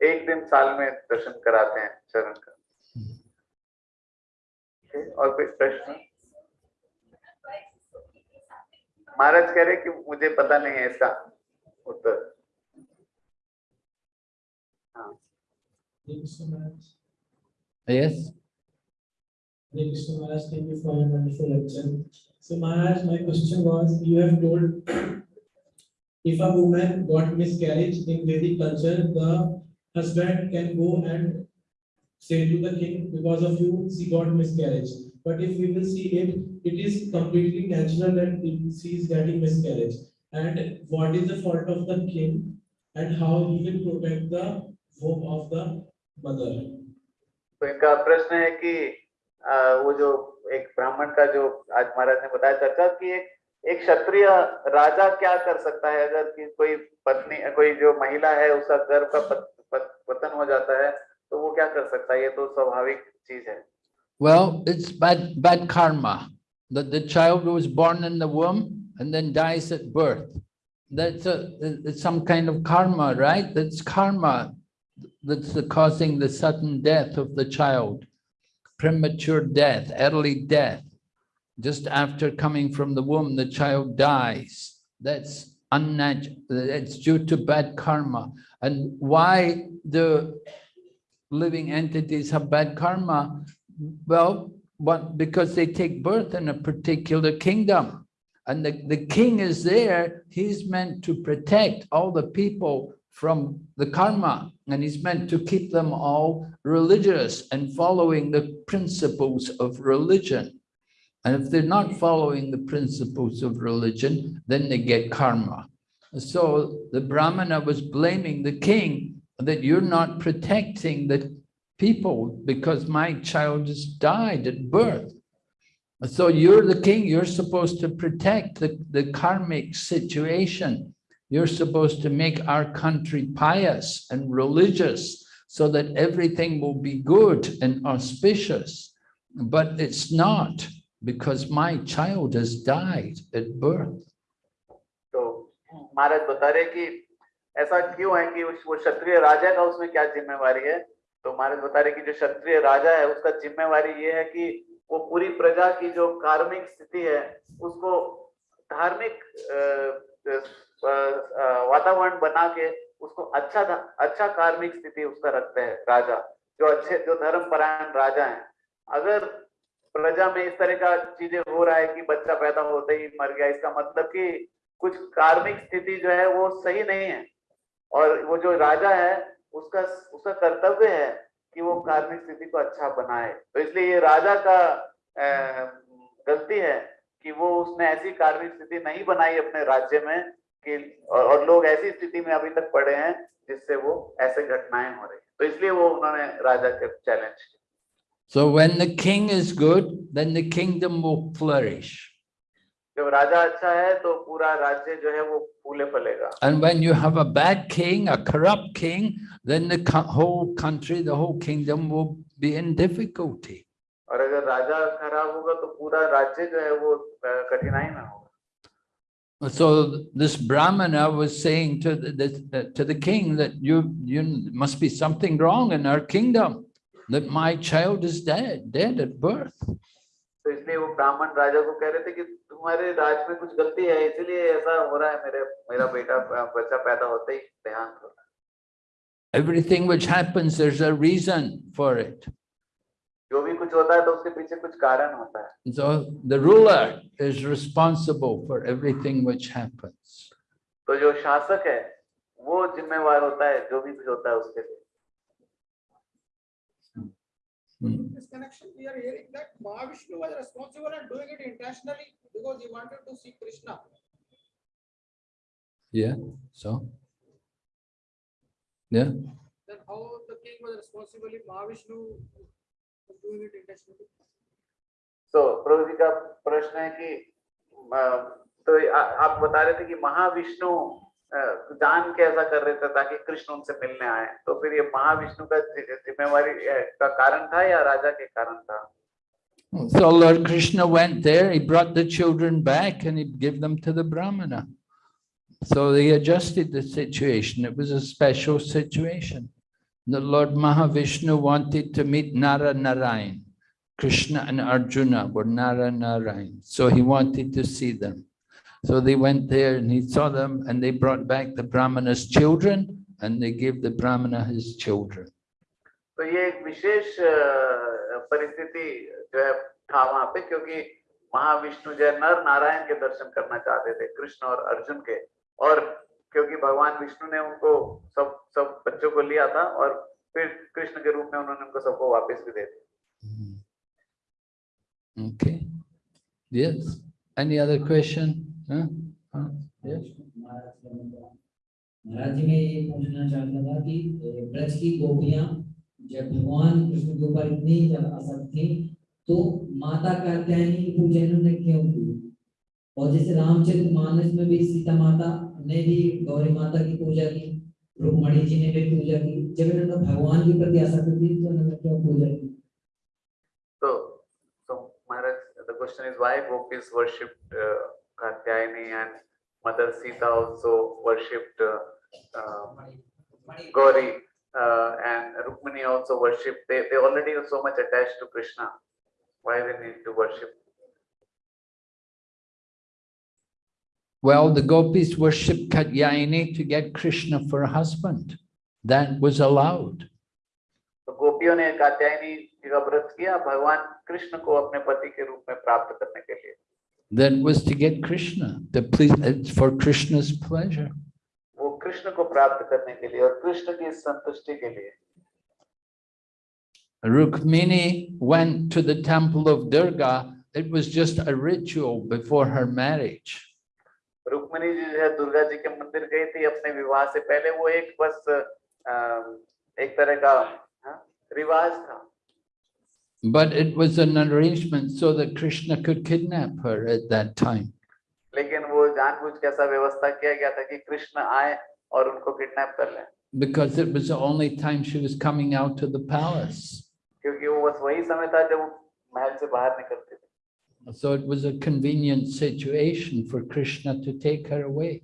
एक दिन साल में दर्शन कराते हैं चरण का। Okay, और कोई प्रश्न? महाराज कह रहे कि मुझे पता नहीं है इसका उत्तर। हाँ। Krishna Maharaj. Yes. Hare Krishna Maharaj, thank you for your wonderful lecture. So Maharaj, my question was, you have told if a woman got miscarriage in Vedic culture, the husband can go and say to the king, because of you, she got miscarriage. But if we will see it, it is completely natural that she is getting miscarriage. And what is the fault of the king and how he will protect the hope of the mother? तो इनका प्रश्न है कि अ, वो जो एक ब्राह्मण का जो आज महाराज ने बताया चर्चा कि एक एक क्षत्रिय राजा क्या कर सकता है अगर कि कोई पत्नी कोई जो महिला है उसका गर्भ का पत, पत, पतन हो जाता है तो वो क्या कर सकता है ये तो स्वाभाविक चीज़ है Well, it's bad, bad karma that the child was born in the womb and then dies at birth. That's a, it's some kind of karma, right? That's karma. That's the causing the sudden death of the child. Premature death, early death. Just after coming from the womb, the child dies. That's unnatural. It's due to bad karma. And why the living entities have bad karma? Well, what, because they take birth in a particular kingdom. And the, the king is there, he's meant to protect all the people from the karma. And he's meant to keep them all religious and following the principles of religion. And if they're not following the principles of religion, then they get karma. So the Brahmana was blaming the king that you're not protecting the people because my child just died at birth. So you're the king, you're supposed to protect the, the karmic situation. You're supposed to make our country pious and religious so that everything will be good and auspicious. But it's not because my child has died at birth. तो महाराज बता रहे कि ऐसा क्यों है कि उस- वो क्षत्रिय राजा का उसमें क्या जिम्मेवारी है तो महाराज बता रहे कि जो क्षत्रिय राजा है उसका जिम्मेवारी ये है कि वो पूरी प्रजा की जो कार्मिक स्थिति है उसको धार्मिक अ, अ, अ, वातावरण बना के उसको अच्छा अच्छा कार्मिक स्थिति उसका रखते हैं, राजा, जो अच्छे, जो धर्म परायण राजा हैं। अगर प्रजा में इस तरह का चीज़ें हो रहा है कि बच्चा पैदा होते ही मर गया, इसका मतलब कि कुछ कार्मिक स्थिति जो है वो सही नहीं है। और वो जो राजा है, उसका उसका कर्तव्य है कि वो कार्मिक स्थिति को अच्छा बनाए। तो इसलिए ये राजा का गलती है कि वो उसने ऐसी कार्मिक स्थिति नहीं बनाई अपने राज्य में कि और, और लोग ऐसी स्थिति में अभी तक पड़े हैं जिससे वो ऐसे घटनाएँ हो रही हैं। तो इसलिए वो उन्होंने राजा के challenge So when the king is good, then the kingdom will flourish. जब राजा अच्छा है तो पूरा राज्य जो है वो फूले फलेगा And when you have a bad king, a corrupt king, then the whole country, the whole kingdom will be in difficulty. और अगर राजा खराब होगा तो पूरा राज्य जो है वो अ, कठिनाई में होगा So this Brahmana was saying to the, the, to the king that you, you must be something wrong in our kingdom, that my child is dead, dead at birth. तो इसलिए वो ब्राह्मण राजा को कह रहे थे कि तुम्हारे राज में कुछ गलती है इसलिए ऐसा हो रहा है मेरे मेरा बेटा बच्चा पैदा होते ही देहांत हो रहा है Everything which happens, there's a reason for it. जो भी कुछ होता है तो उसके पीछे कुछ कारण होता है So the ruler is responsible for everything which happens. तो जो शासक है वो जिम्मेवार होता है जो भी कुछ होता है उसके लिए Hmm. In this connection, we are hearing that Mahavishnu was responsible and doing it intentionally because he wanted to see Krishna. Yeah, so. Yeah, Then how the king was responsible if Mahavishnu तो प्रभु जी का प्रश्न है कि अ, तो आ- आप बता रहे थे कि महाविष्णु अ, जान के ऐसा कर रहे थे ताकि कृष्ण उनसे मिलने आए तो फिर ये महाविष्णु का जिम्मेवारी का कारण था या राजा के कारण था so Lord Krishna went there, he brought the children back and he gave them to the Brahmana. So they adjusted the situation. It was a special situation. The Lord Mahavishnu wanted to meet Nara Narayan. Krishna and Arjuna were Nara Narayan. So he wanted to see them. So they went there and he saw them and they brought back the Brahmana's children and they gave the Brahmana his children. तो ये एक विशेष अ, परिस्थिति जो है था वहां पे क्योंकि महाविष्णु जो है नर नारायण के दर्शन करना चाहते थे कृष्ण और अर्जुन के और क्योंकि भगवान विष्णु ने उनको सब सब बच्चों को लिया था और फिर कृष्ण के रूप में उन्होंने उनको सबको वापस भी दे दिया other question? Huh? Huh? Yes. महाराज जी मैं ये पूछना चाहता था कि ब्रज की गोपियाँ जब भगवान कृष्ण के ऊपर इतनी जब असर थी तो माता कात्यायनी की पूजा इन्होंने क्यों की और जैसे रामचरित मानस में भी सीता माता हमने भी गौरी माता की पूजा की रुकमणि जी ने भी पूजा की जब इन्होंने भगवान के प्रति आशा कर दी तो उन्होंने क्यों पूजा की question is why and mother Sita also worshipped Gauri Uh, and Rukmini also worship. Well, the gopis worshipped Katyayani to get Krishna for a husband. That was allowed. तो गोपियों ने कात्यायनी जी का व्रत किया भगवान कृष्ण को अपने पति के रूप में प्राप्त करने के लिए That was to get Krishna, to please, it's for Krishna's pleasure. वो कृष्ण को प्राप्त करने के लिए और कृष्ण की संतुष्टि के लिए Rukmini went to the temple of Durga. It was just a ritual before her marriage. Rukmini ji जो है दुर्गा जी के मंदिर गई थी अपने विवाह से पहले वो एक बस एक तरह का हाँ, रिवाज था But it was an arrangement so that Krishna could kidnap her at that time. लेकिन वो जानबूझ के ऐसा व्यवस्था किया गया था कि कृष्ण आए और उनको किडनैप कर लें Because it was the only time she was coming out to the palace. क्योंकि वो बस वही समय था जब वो महल से बाहर निकलते थे So it was a convenient situation for Krishna to take her away.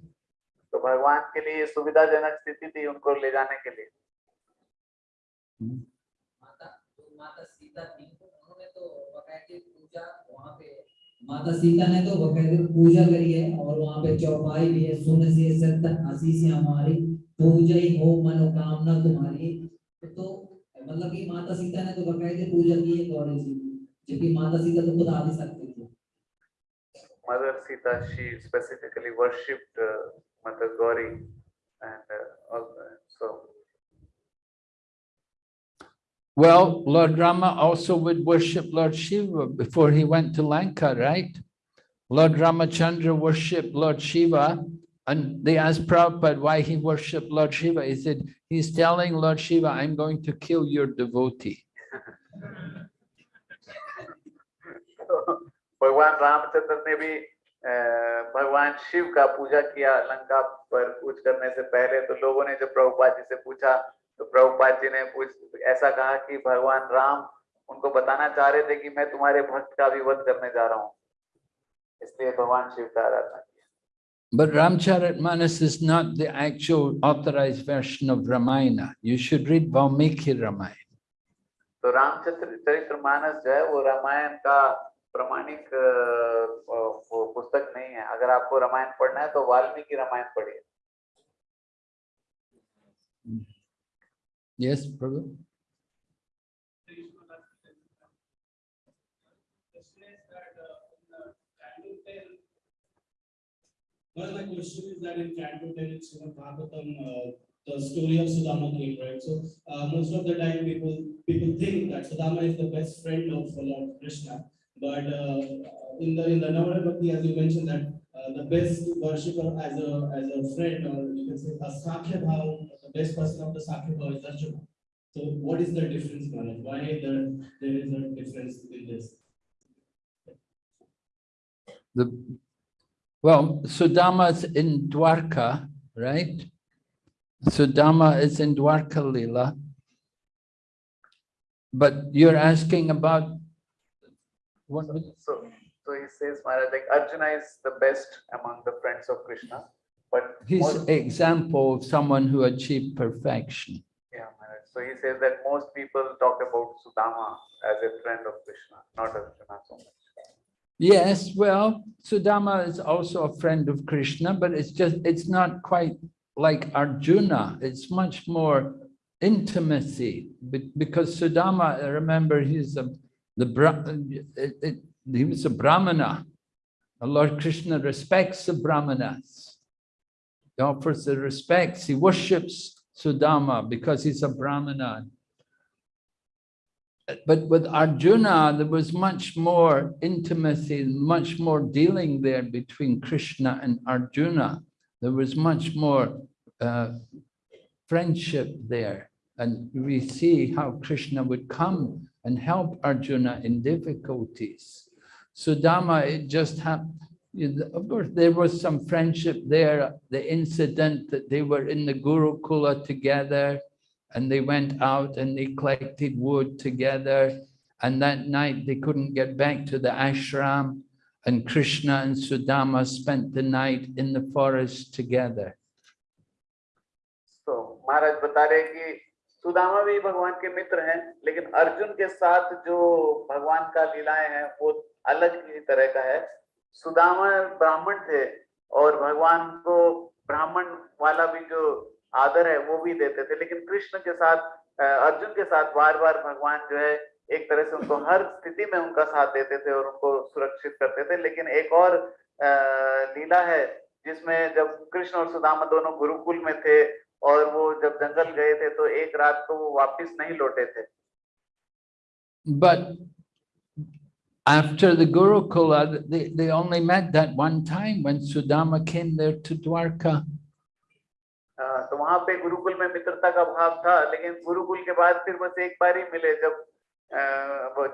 तो भगवान के लिए ये सुविधाजनक स्थिति थी उनको ले जाने के लिए। माता तो माता सीता थी तो उन्होंने तो बकायदे पूजा वहाँ पे माता सीता ने तो बकायदे पूजा करी है और वहाँ पे चौपाई भी है सुन से सत्य हँसी से हमारी पूजा ही हो मनोकामना तुम्हारी। तो मतलब कि माता सीता ने तो बकायदे पूजा की है गौरी जी जेकी माता सीता को खुद आदि शक्ति थी Mother Sita, she specifically worshipped uh, Mother Gauri, and uh, uh, so. Well, Lord Rama also would worship Lord Shiva before he went to Lanka, right? Lord Ramachandra worshipped Lord Shiva, and they asked Prabhupada why he worshipped Lord Shiva. He said, he's telling Lord Shiva, I'm going to kill your devotee. [laughs] भगवान रामचंद्र ने भी भगवान शिव का पूजा किया लंका पर कूच करने से पहले तो लोगों ने जब प्रभुपाद जी से पूछा तो प्रभुपाद जी ने पूछ ऐसा कहा कि भगवान राम उनको बताना चाह रहे थे कि मैं तुम्हारे भक्त का भी वध करने जा रहा हूँ इसलिए भगवान शिव का आराधना किया But Ramcharitmanas is not the actual authorized version of Ramayana. You should read Valmiki Ramayana. तो रामचंद्र चरित्र मानस जो है वो रामायण का प्रमाणिक अ, अ, पुस्तक नहीं है अगर आपको रामायण पढ़ना है तो वाल्मीकि रामायण पढ़िए Yes, Prabhu? Well, my question is that in Canto 10, it's in Bhagavatam, uh, the story of Sudama came, right? So, uh, most of the time people, people think that Sudama is the best friend of Lord Krishna. But, uh, in the, in the Navadha Bhakti, as you mentioned that, uh, the best worshipper as a, as a friend, or you can say a Sakhya Bhav, the best person of the Sakhya Bhav is Arjuna. So what is the difference, Maharaj? Why there, there is a difference in this? The, well, Sudama's in Dwarka, right? Sudama is in Dwarka Lila. But you're asking about what? was- So, so he says, Maharaj, like Arjuna is the best among the friends of Krishna, but He's most- example of someone who achieved perfection. yeah, Maharaj. So he says that most people talk about Sudama as a friend of Krishna, not Arjuna so much. Yes, well, Sudama is also a friend of Krishna, but it's just, it's not quite like Arjuna. It's much more intimacy be- because Sudama, remember, he's a, the, Bra- it, it, he was a Brahmana. And Lord Krishna respects the Brahmanas. He offers the respects. He worships Sudama because he's a Brahmana. But with Arjuna, there was much more intimacy, much more dealing there between Krishna and Arjuna. There was much more uh, friendship there. And we see how Krishna would come and help Arjuna in difficulties. Sudama, it just happened, of course, there was some friendship there, the incident that they were in the Gurukula together, and they went out and they collected wood together. And that night they couldn't get back to the ashram. And Krishna and Sudama spent the night in the forest together. तो महाराज बता रहे हैं कि सुदामा भी भगवान के मित्र हैं, लेकिन अर्जुन के साथ जो भगवान का लीलाएँ हैं, वो अलग ही तरह का है। सुदामा ब्राह्मण थे और भगवान को ब्राह्मण वाला भी जो आदर है, वो भी देते थे। लेकिन कृष्ण के साथ अर्जुन के साथ बार बार भगवान जो है, एक तरह से उनको हर स्थिति में उनका साथ देते थे और उनको सुरक्षित करते थे। लेकिन एक और लीला है, जिसमें जब कृष्ण और सुदामा दोनों गुरुकुल में थे और वो जब जंगल गए थे तो एक रात को वो वापस नहीं लौटे थे But after the Gurukula, they, they only met that one time when Sudama came there to Dwarka. अ, तो वहाँ पे गुरुकुल में मित्रता का भाव था लेकिन गुरुकुल के बाद फिर बस एक बार ही मिले जब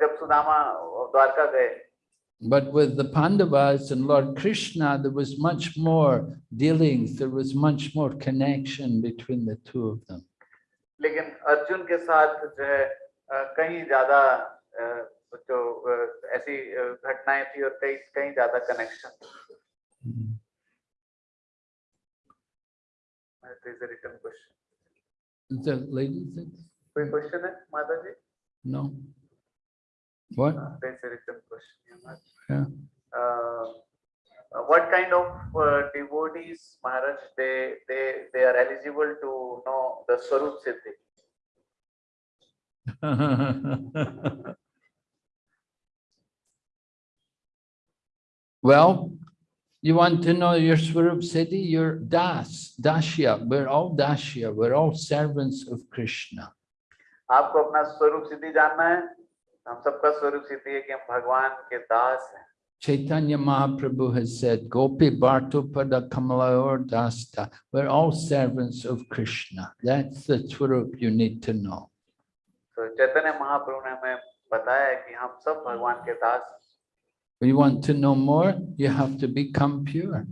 जब सुदामा द्वारका गए But with the Pandavas and Lord Krishna, there was much more dealings, there was much more connection between the two of them. लेकिन अर्जुन के साथ जो है अ, कहीं ज्यादा अ, जो अ, ऐसी अ, घटनाएं थी और कई कहीं ज्यादा connection return question Is that ladies? कोई क्वेश्चन है माता जी No? What? There's a written question. Yeah. Uh, uh, what kind of uh, devotees, Maharaj, they, they, they are eligible to know the Swarup Siddhi? [laughs] Well, you want to know your Swarup Siddhi? You're Das, Dashya. We're all Dashya. We're all servants of Krishna. आपको अपना स्वरूप सिद्धि जानना है Chaitanya Mahaprabhu has said, Gopi Bhartupada Kamalayor Dasta, we're all servants of Krishna. That's the truth you need to know. So Chaitanya Mahaprabhu ne. We want to know more, you have to become pure.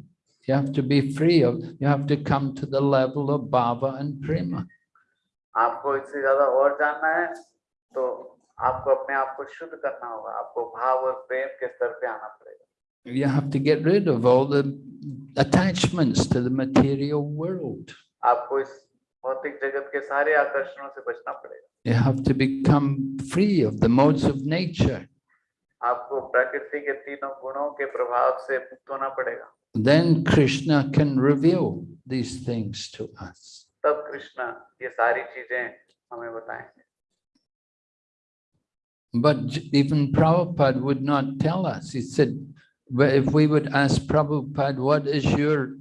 You have to be free of, you have to come to the level of bhava and prema. आपको अपने आप को शुद्ध करना होगा आपको भाव और प्रेम के स्तर पे आना पड़ेगा You have to get rid of all the attachments to the material world. आपको इस भौतिक जगत के सारे आकर्षणों से बचना पड़ेगा You have to become free of the modes of nature. आपको प्रकृति के तीनों गुणों के प्रभाव से मुक्त होना पड़ेगा Then Krishna can reveal these things to us. तब कृष्ण ये सारी चीज़ें हमें बताएँगे But j- even Prabhupada would not tell us. He said, "Well, if we would ask Prabhupada, what is your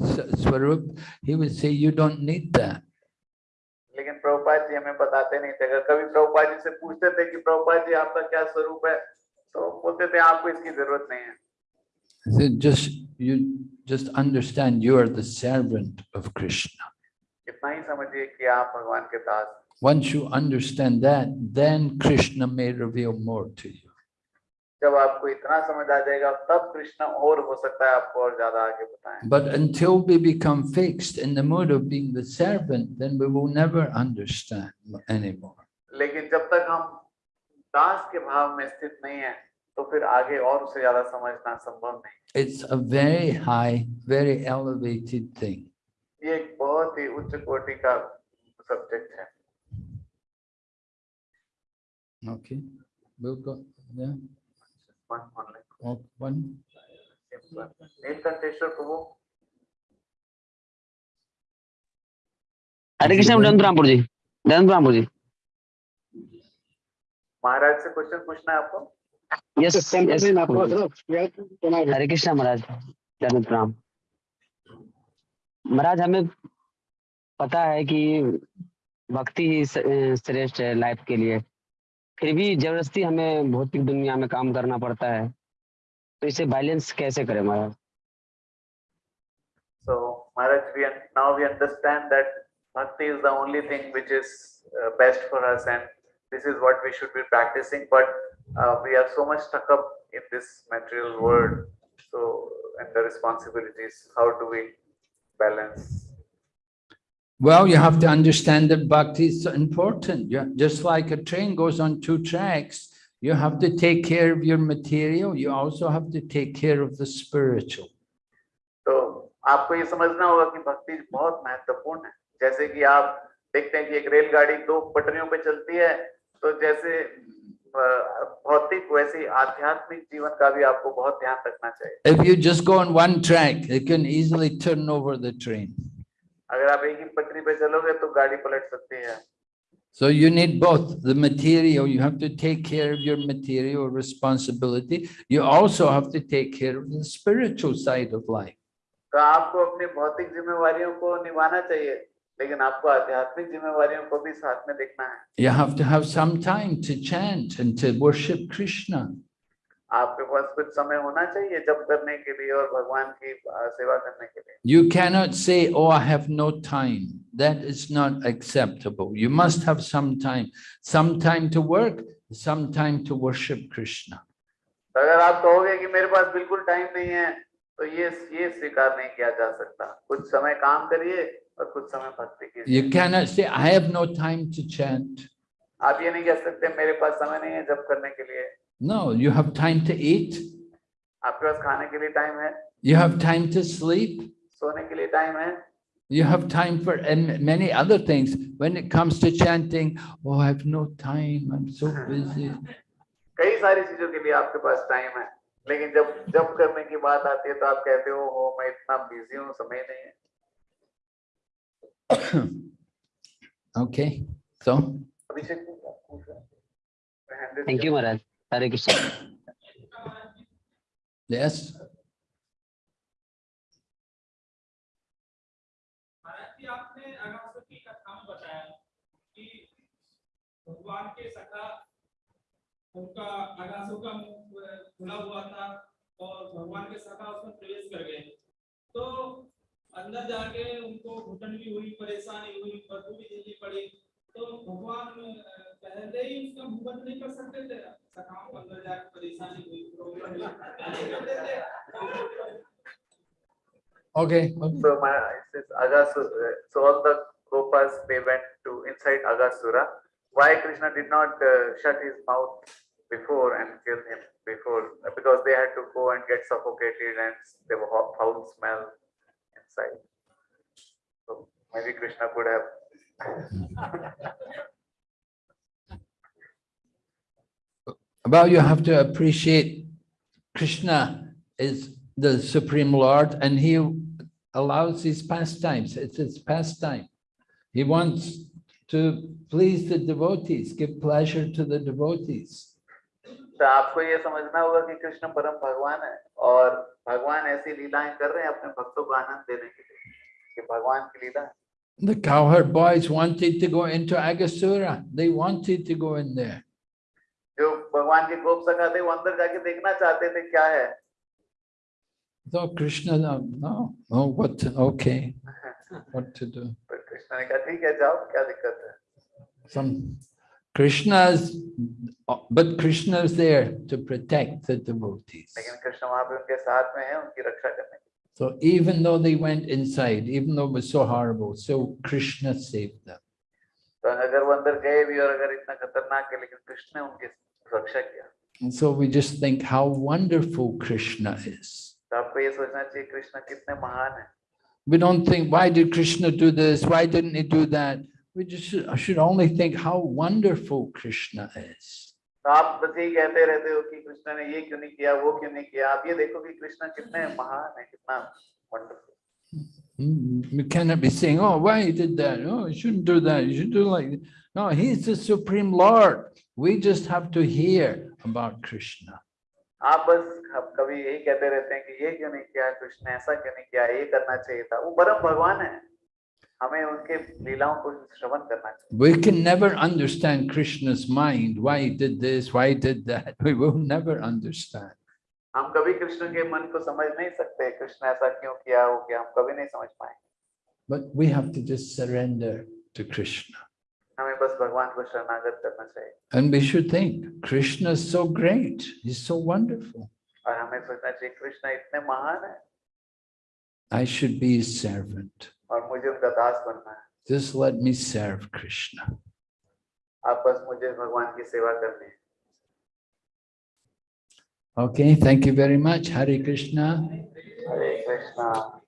s- swarup? He would say, you don't need that. लेकिन प्रभुपाद जी हमें बताते नहीं थे अगर कभी प्रभुपाद जी से पूछते थे कि प्रभुपाद जी आपका क्या स्वरूप है तो बोलते थे आपको इसकी जरूरत नहीं है He said, just, you just understand you are the servant of Krishna. इतना ही समझिए कि आप भगवान के दास हैं। Once you understand that, then Krishna may reveal more to you. जब आपको इतना समझ आ जाएगा तब कृष्ण और हो सकता है आपको और ज्यादा आगे बताएं But until we become fixed in the mood of being the servant, then we will never understand anymore. लेकिन जब तक हम दास के भाव में स्थित नहीं है तो फिर आगे और उससे ज्यादा समझना संभव नहीं It's a very high, very elevated thing. ये एक बहुत ही उच्च कोटि का सब्जेक्ट है Okay, we'll go, yeah, One- one oh, one. Neelkantheshwar प्रभु हरे कृष्ण दंत रामपुर जी दंत रामपुर जी महाराज से क्वेश्चन पूछना है आपको? यस यस हरे कृष्ण महाराज दंत राम महाराज हमें पता है कि भक्ति ही श्रेष्ठ है लाइफ के लिए। फिर भी ज़बरदस्ती हमें भौतिक दुनिया में काम करना पड़ता है। तो इसे बैलेंस कैसे करें Maharaj? So Maharaj we now we understand that bhakti is the only thing which is best for us and this is what we should be practising but we are so much stuck up in this material world so and the responsibilities how do we balance Well, you have to understand that bhakti is important. Yeah, just like a train goes on two tracks, you have to take care of your material. You also have to take care of the spiritual. तो आपको ये समझना होगा कि भक्ति बहुत महत्वपूर्ण है जैसे कि आप देखते हैं कि एक रेलगाड़ी दो पटरियों पे चलती है तो जैसे अ, भौतिक वैसे ही आध्यात्मिक जीवन का भी आपको बहुत ध्यान रखना चाहिए If you just go on one track, it can easily turn over the train. अगर आप एक ही पटरी पे चलोगे तो गाड़ी पलट सकती है So you need both the material, you have to take care of your material responsibility. You also have to take care of the spiritual side of life. तो आपको अपनी भौतिक जिम्मेवारियों को निभाना चाहिए लेकिन आपको आध्यात्मिक जिम्मेवारियों को भी साथ में देखना है You have to have some time to chant and to worship Krishna. आपके पास कुछ समय होना चाहिए जब करने के लिए और भगवान की सेवा करने के लिए? You cannot say oh I have no time that is not acceptable you must have some time some time to work some time to worship Krishna अगर आप कहोगे कि मेरे पास बिल्कुल टाइम नहीं है तो ये ये स्वीकार नहीं किया जा सकता। कुछ समय काम करिए और कुछ समय भक्ति कीजिए। You can not say I have no time to chant आप ये नहीं कह सकते मेरे पास समय नहीं है जब करने के लिए। No, you have time to eat, आपके पास खाने के लिए टाइम है you have time to sleep, सोने के लिए टाइम है you have time for and many other things. When it comes to chanting, oh, I have no time, I'm so busy. [laughs] कई सारी चीजों के लिए आपके पास टाइम है लेकिन जब जब करने की बात आती है तो आप कहते हो हो मैं इतना बिजी हूँ समय नहीं है [coughs] Okay, so अभिषेक आप पूछ रहे हरे कृष्ण yes, आपने अगासुर की कथा में बताया कि भगवान के सखा उनका अगासुर का मुँह खुला हुआ था और भगवान के सखा उसमें प्रवेश कर गए। तो अंदर जाके उनको घुटन भी हुई परेशानी हुई बदबू भी झेलनी पड़ी। तो भगवान पहले ही उसका मुँह बंद नहीं कर सकते थे? सखाओं को अंदर जाके परेशानी हुई प्रॉब्लम हुई नहीं करते थे okay. So my it says Agasura. So all the Gopas they went to inside Agasura. Why Krishna did not uh, shut his mouth before and kill him before? Because they had to go and get suffocated and there were hot- foul smell inside. So maybe Krishna could have. [laughs] Well, you have to appreciate Krishna is the Supreme Lord and he allows his pastimes. It's his pastime. He wants to please the devotees, give pleasure to the devotees. तो आपको ये समझना होगा कि कृष्ण परम भगवान है और भगवान ऐसी लीलाएं कर रहे हैं अपने भक्तों को आनंद देने के लिए कि भगवान की लीला है। The cowherd boys wanted to go into Agasura. They wanted to go in there. जो भगवान के गोप सखा थे वो अंदर जाके देखना चाहते थे क्या है So Krishna, no, no, oh, what, to- okay, what to do? पर कृष्ण ने कहा ठीक है जाओ क्या दिक्कत है Some Krishna's, but Krishna's there to protect the devotees. लेकिन कृष्ण वहां पे उनके साथ में है उनकी रक्षा करने के So even though they went inside, even though it was so horrible, so Krishna saved them. तो अगर वो अंदर गए भी और अगर इतना खतरनाक है लेकिन कृष्ण ने उनकी रक्षा किया And so we just think how wonderful Krishna is. तो आपको ये सोचना चाहिए कृष्ण कितने महान है We don't think, why did Krishna do this? Why didn't he do that? We just should, only think how wonderful Krishna is. तो आप बस यही कहते रहते हो कि कृष्ण ने ये क्यों नहीं किया वो क्यों नहीं किया आप ये देखो कि कृष्ण कितने महान है कितना wonderful Mm, We cannot be saying, oh, why you did that? Oh, you shouldn't do that. You should do like, th-" no, he's the supreme Lord. We just have to hear about Krishna. आप बस अब कभी यही कहते रहते हैं कि ये क्यों नहीं किया कृष्ण ने ऐसा क्यों नहीं किया ये करना चाहिए था वो परम भगवान है हमें उनके लीलाओं को श्रवण करना चाहिए We can never understand Krishna's mind, why he did this, why he did that. [laughs] We will never understand. हम कभी कृष्ण के मन को समझ नहीं सकते कृष्ण ऐसा क्यों किया हो गया हम कभी नहीं समझ पाएंगे But we have to just surrender to Krishna. हमें बस भगवान को शरणागत करना चाहिए And we should think, Krishna is so great. He's so wonderful. और हमें सोचना चाहिए कृष्ण इतने महान है I should be his servant. और मुझे उनका दास बनना है Just let me serve Krishna. आप बस मुझे भगवान की सेवा करनी है Okay, thank you very much. Hari Krishna. Hare Krishna.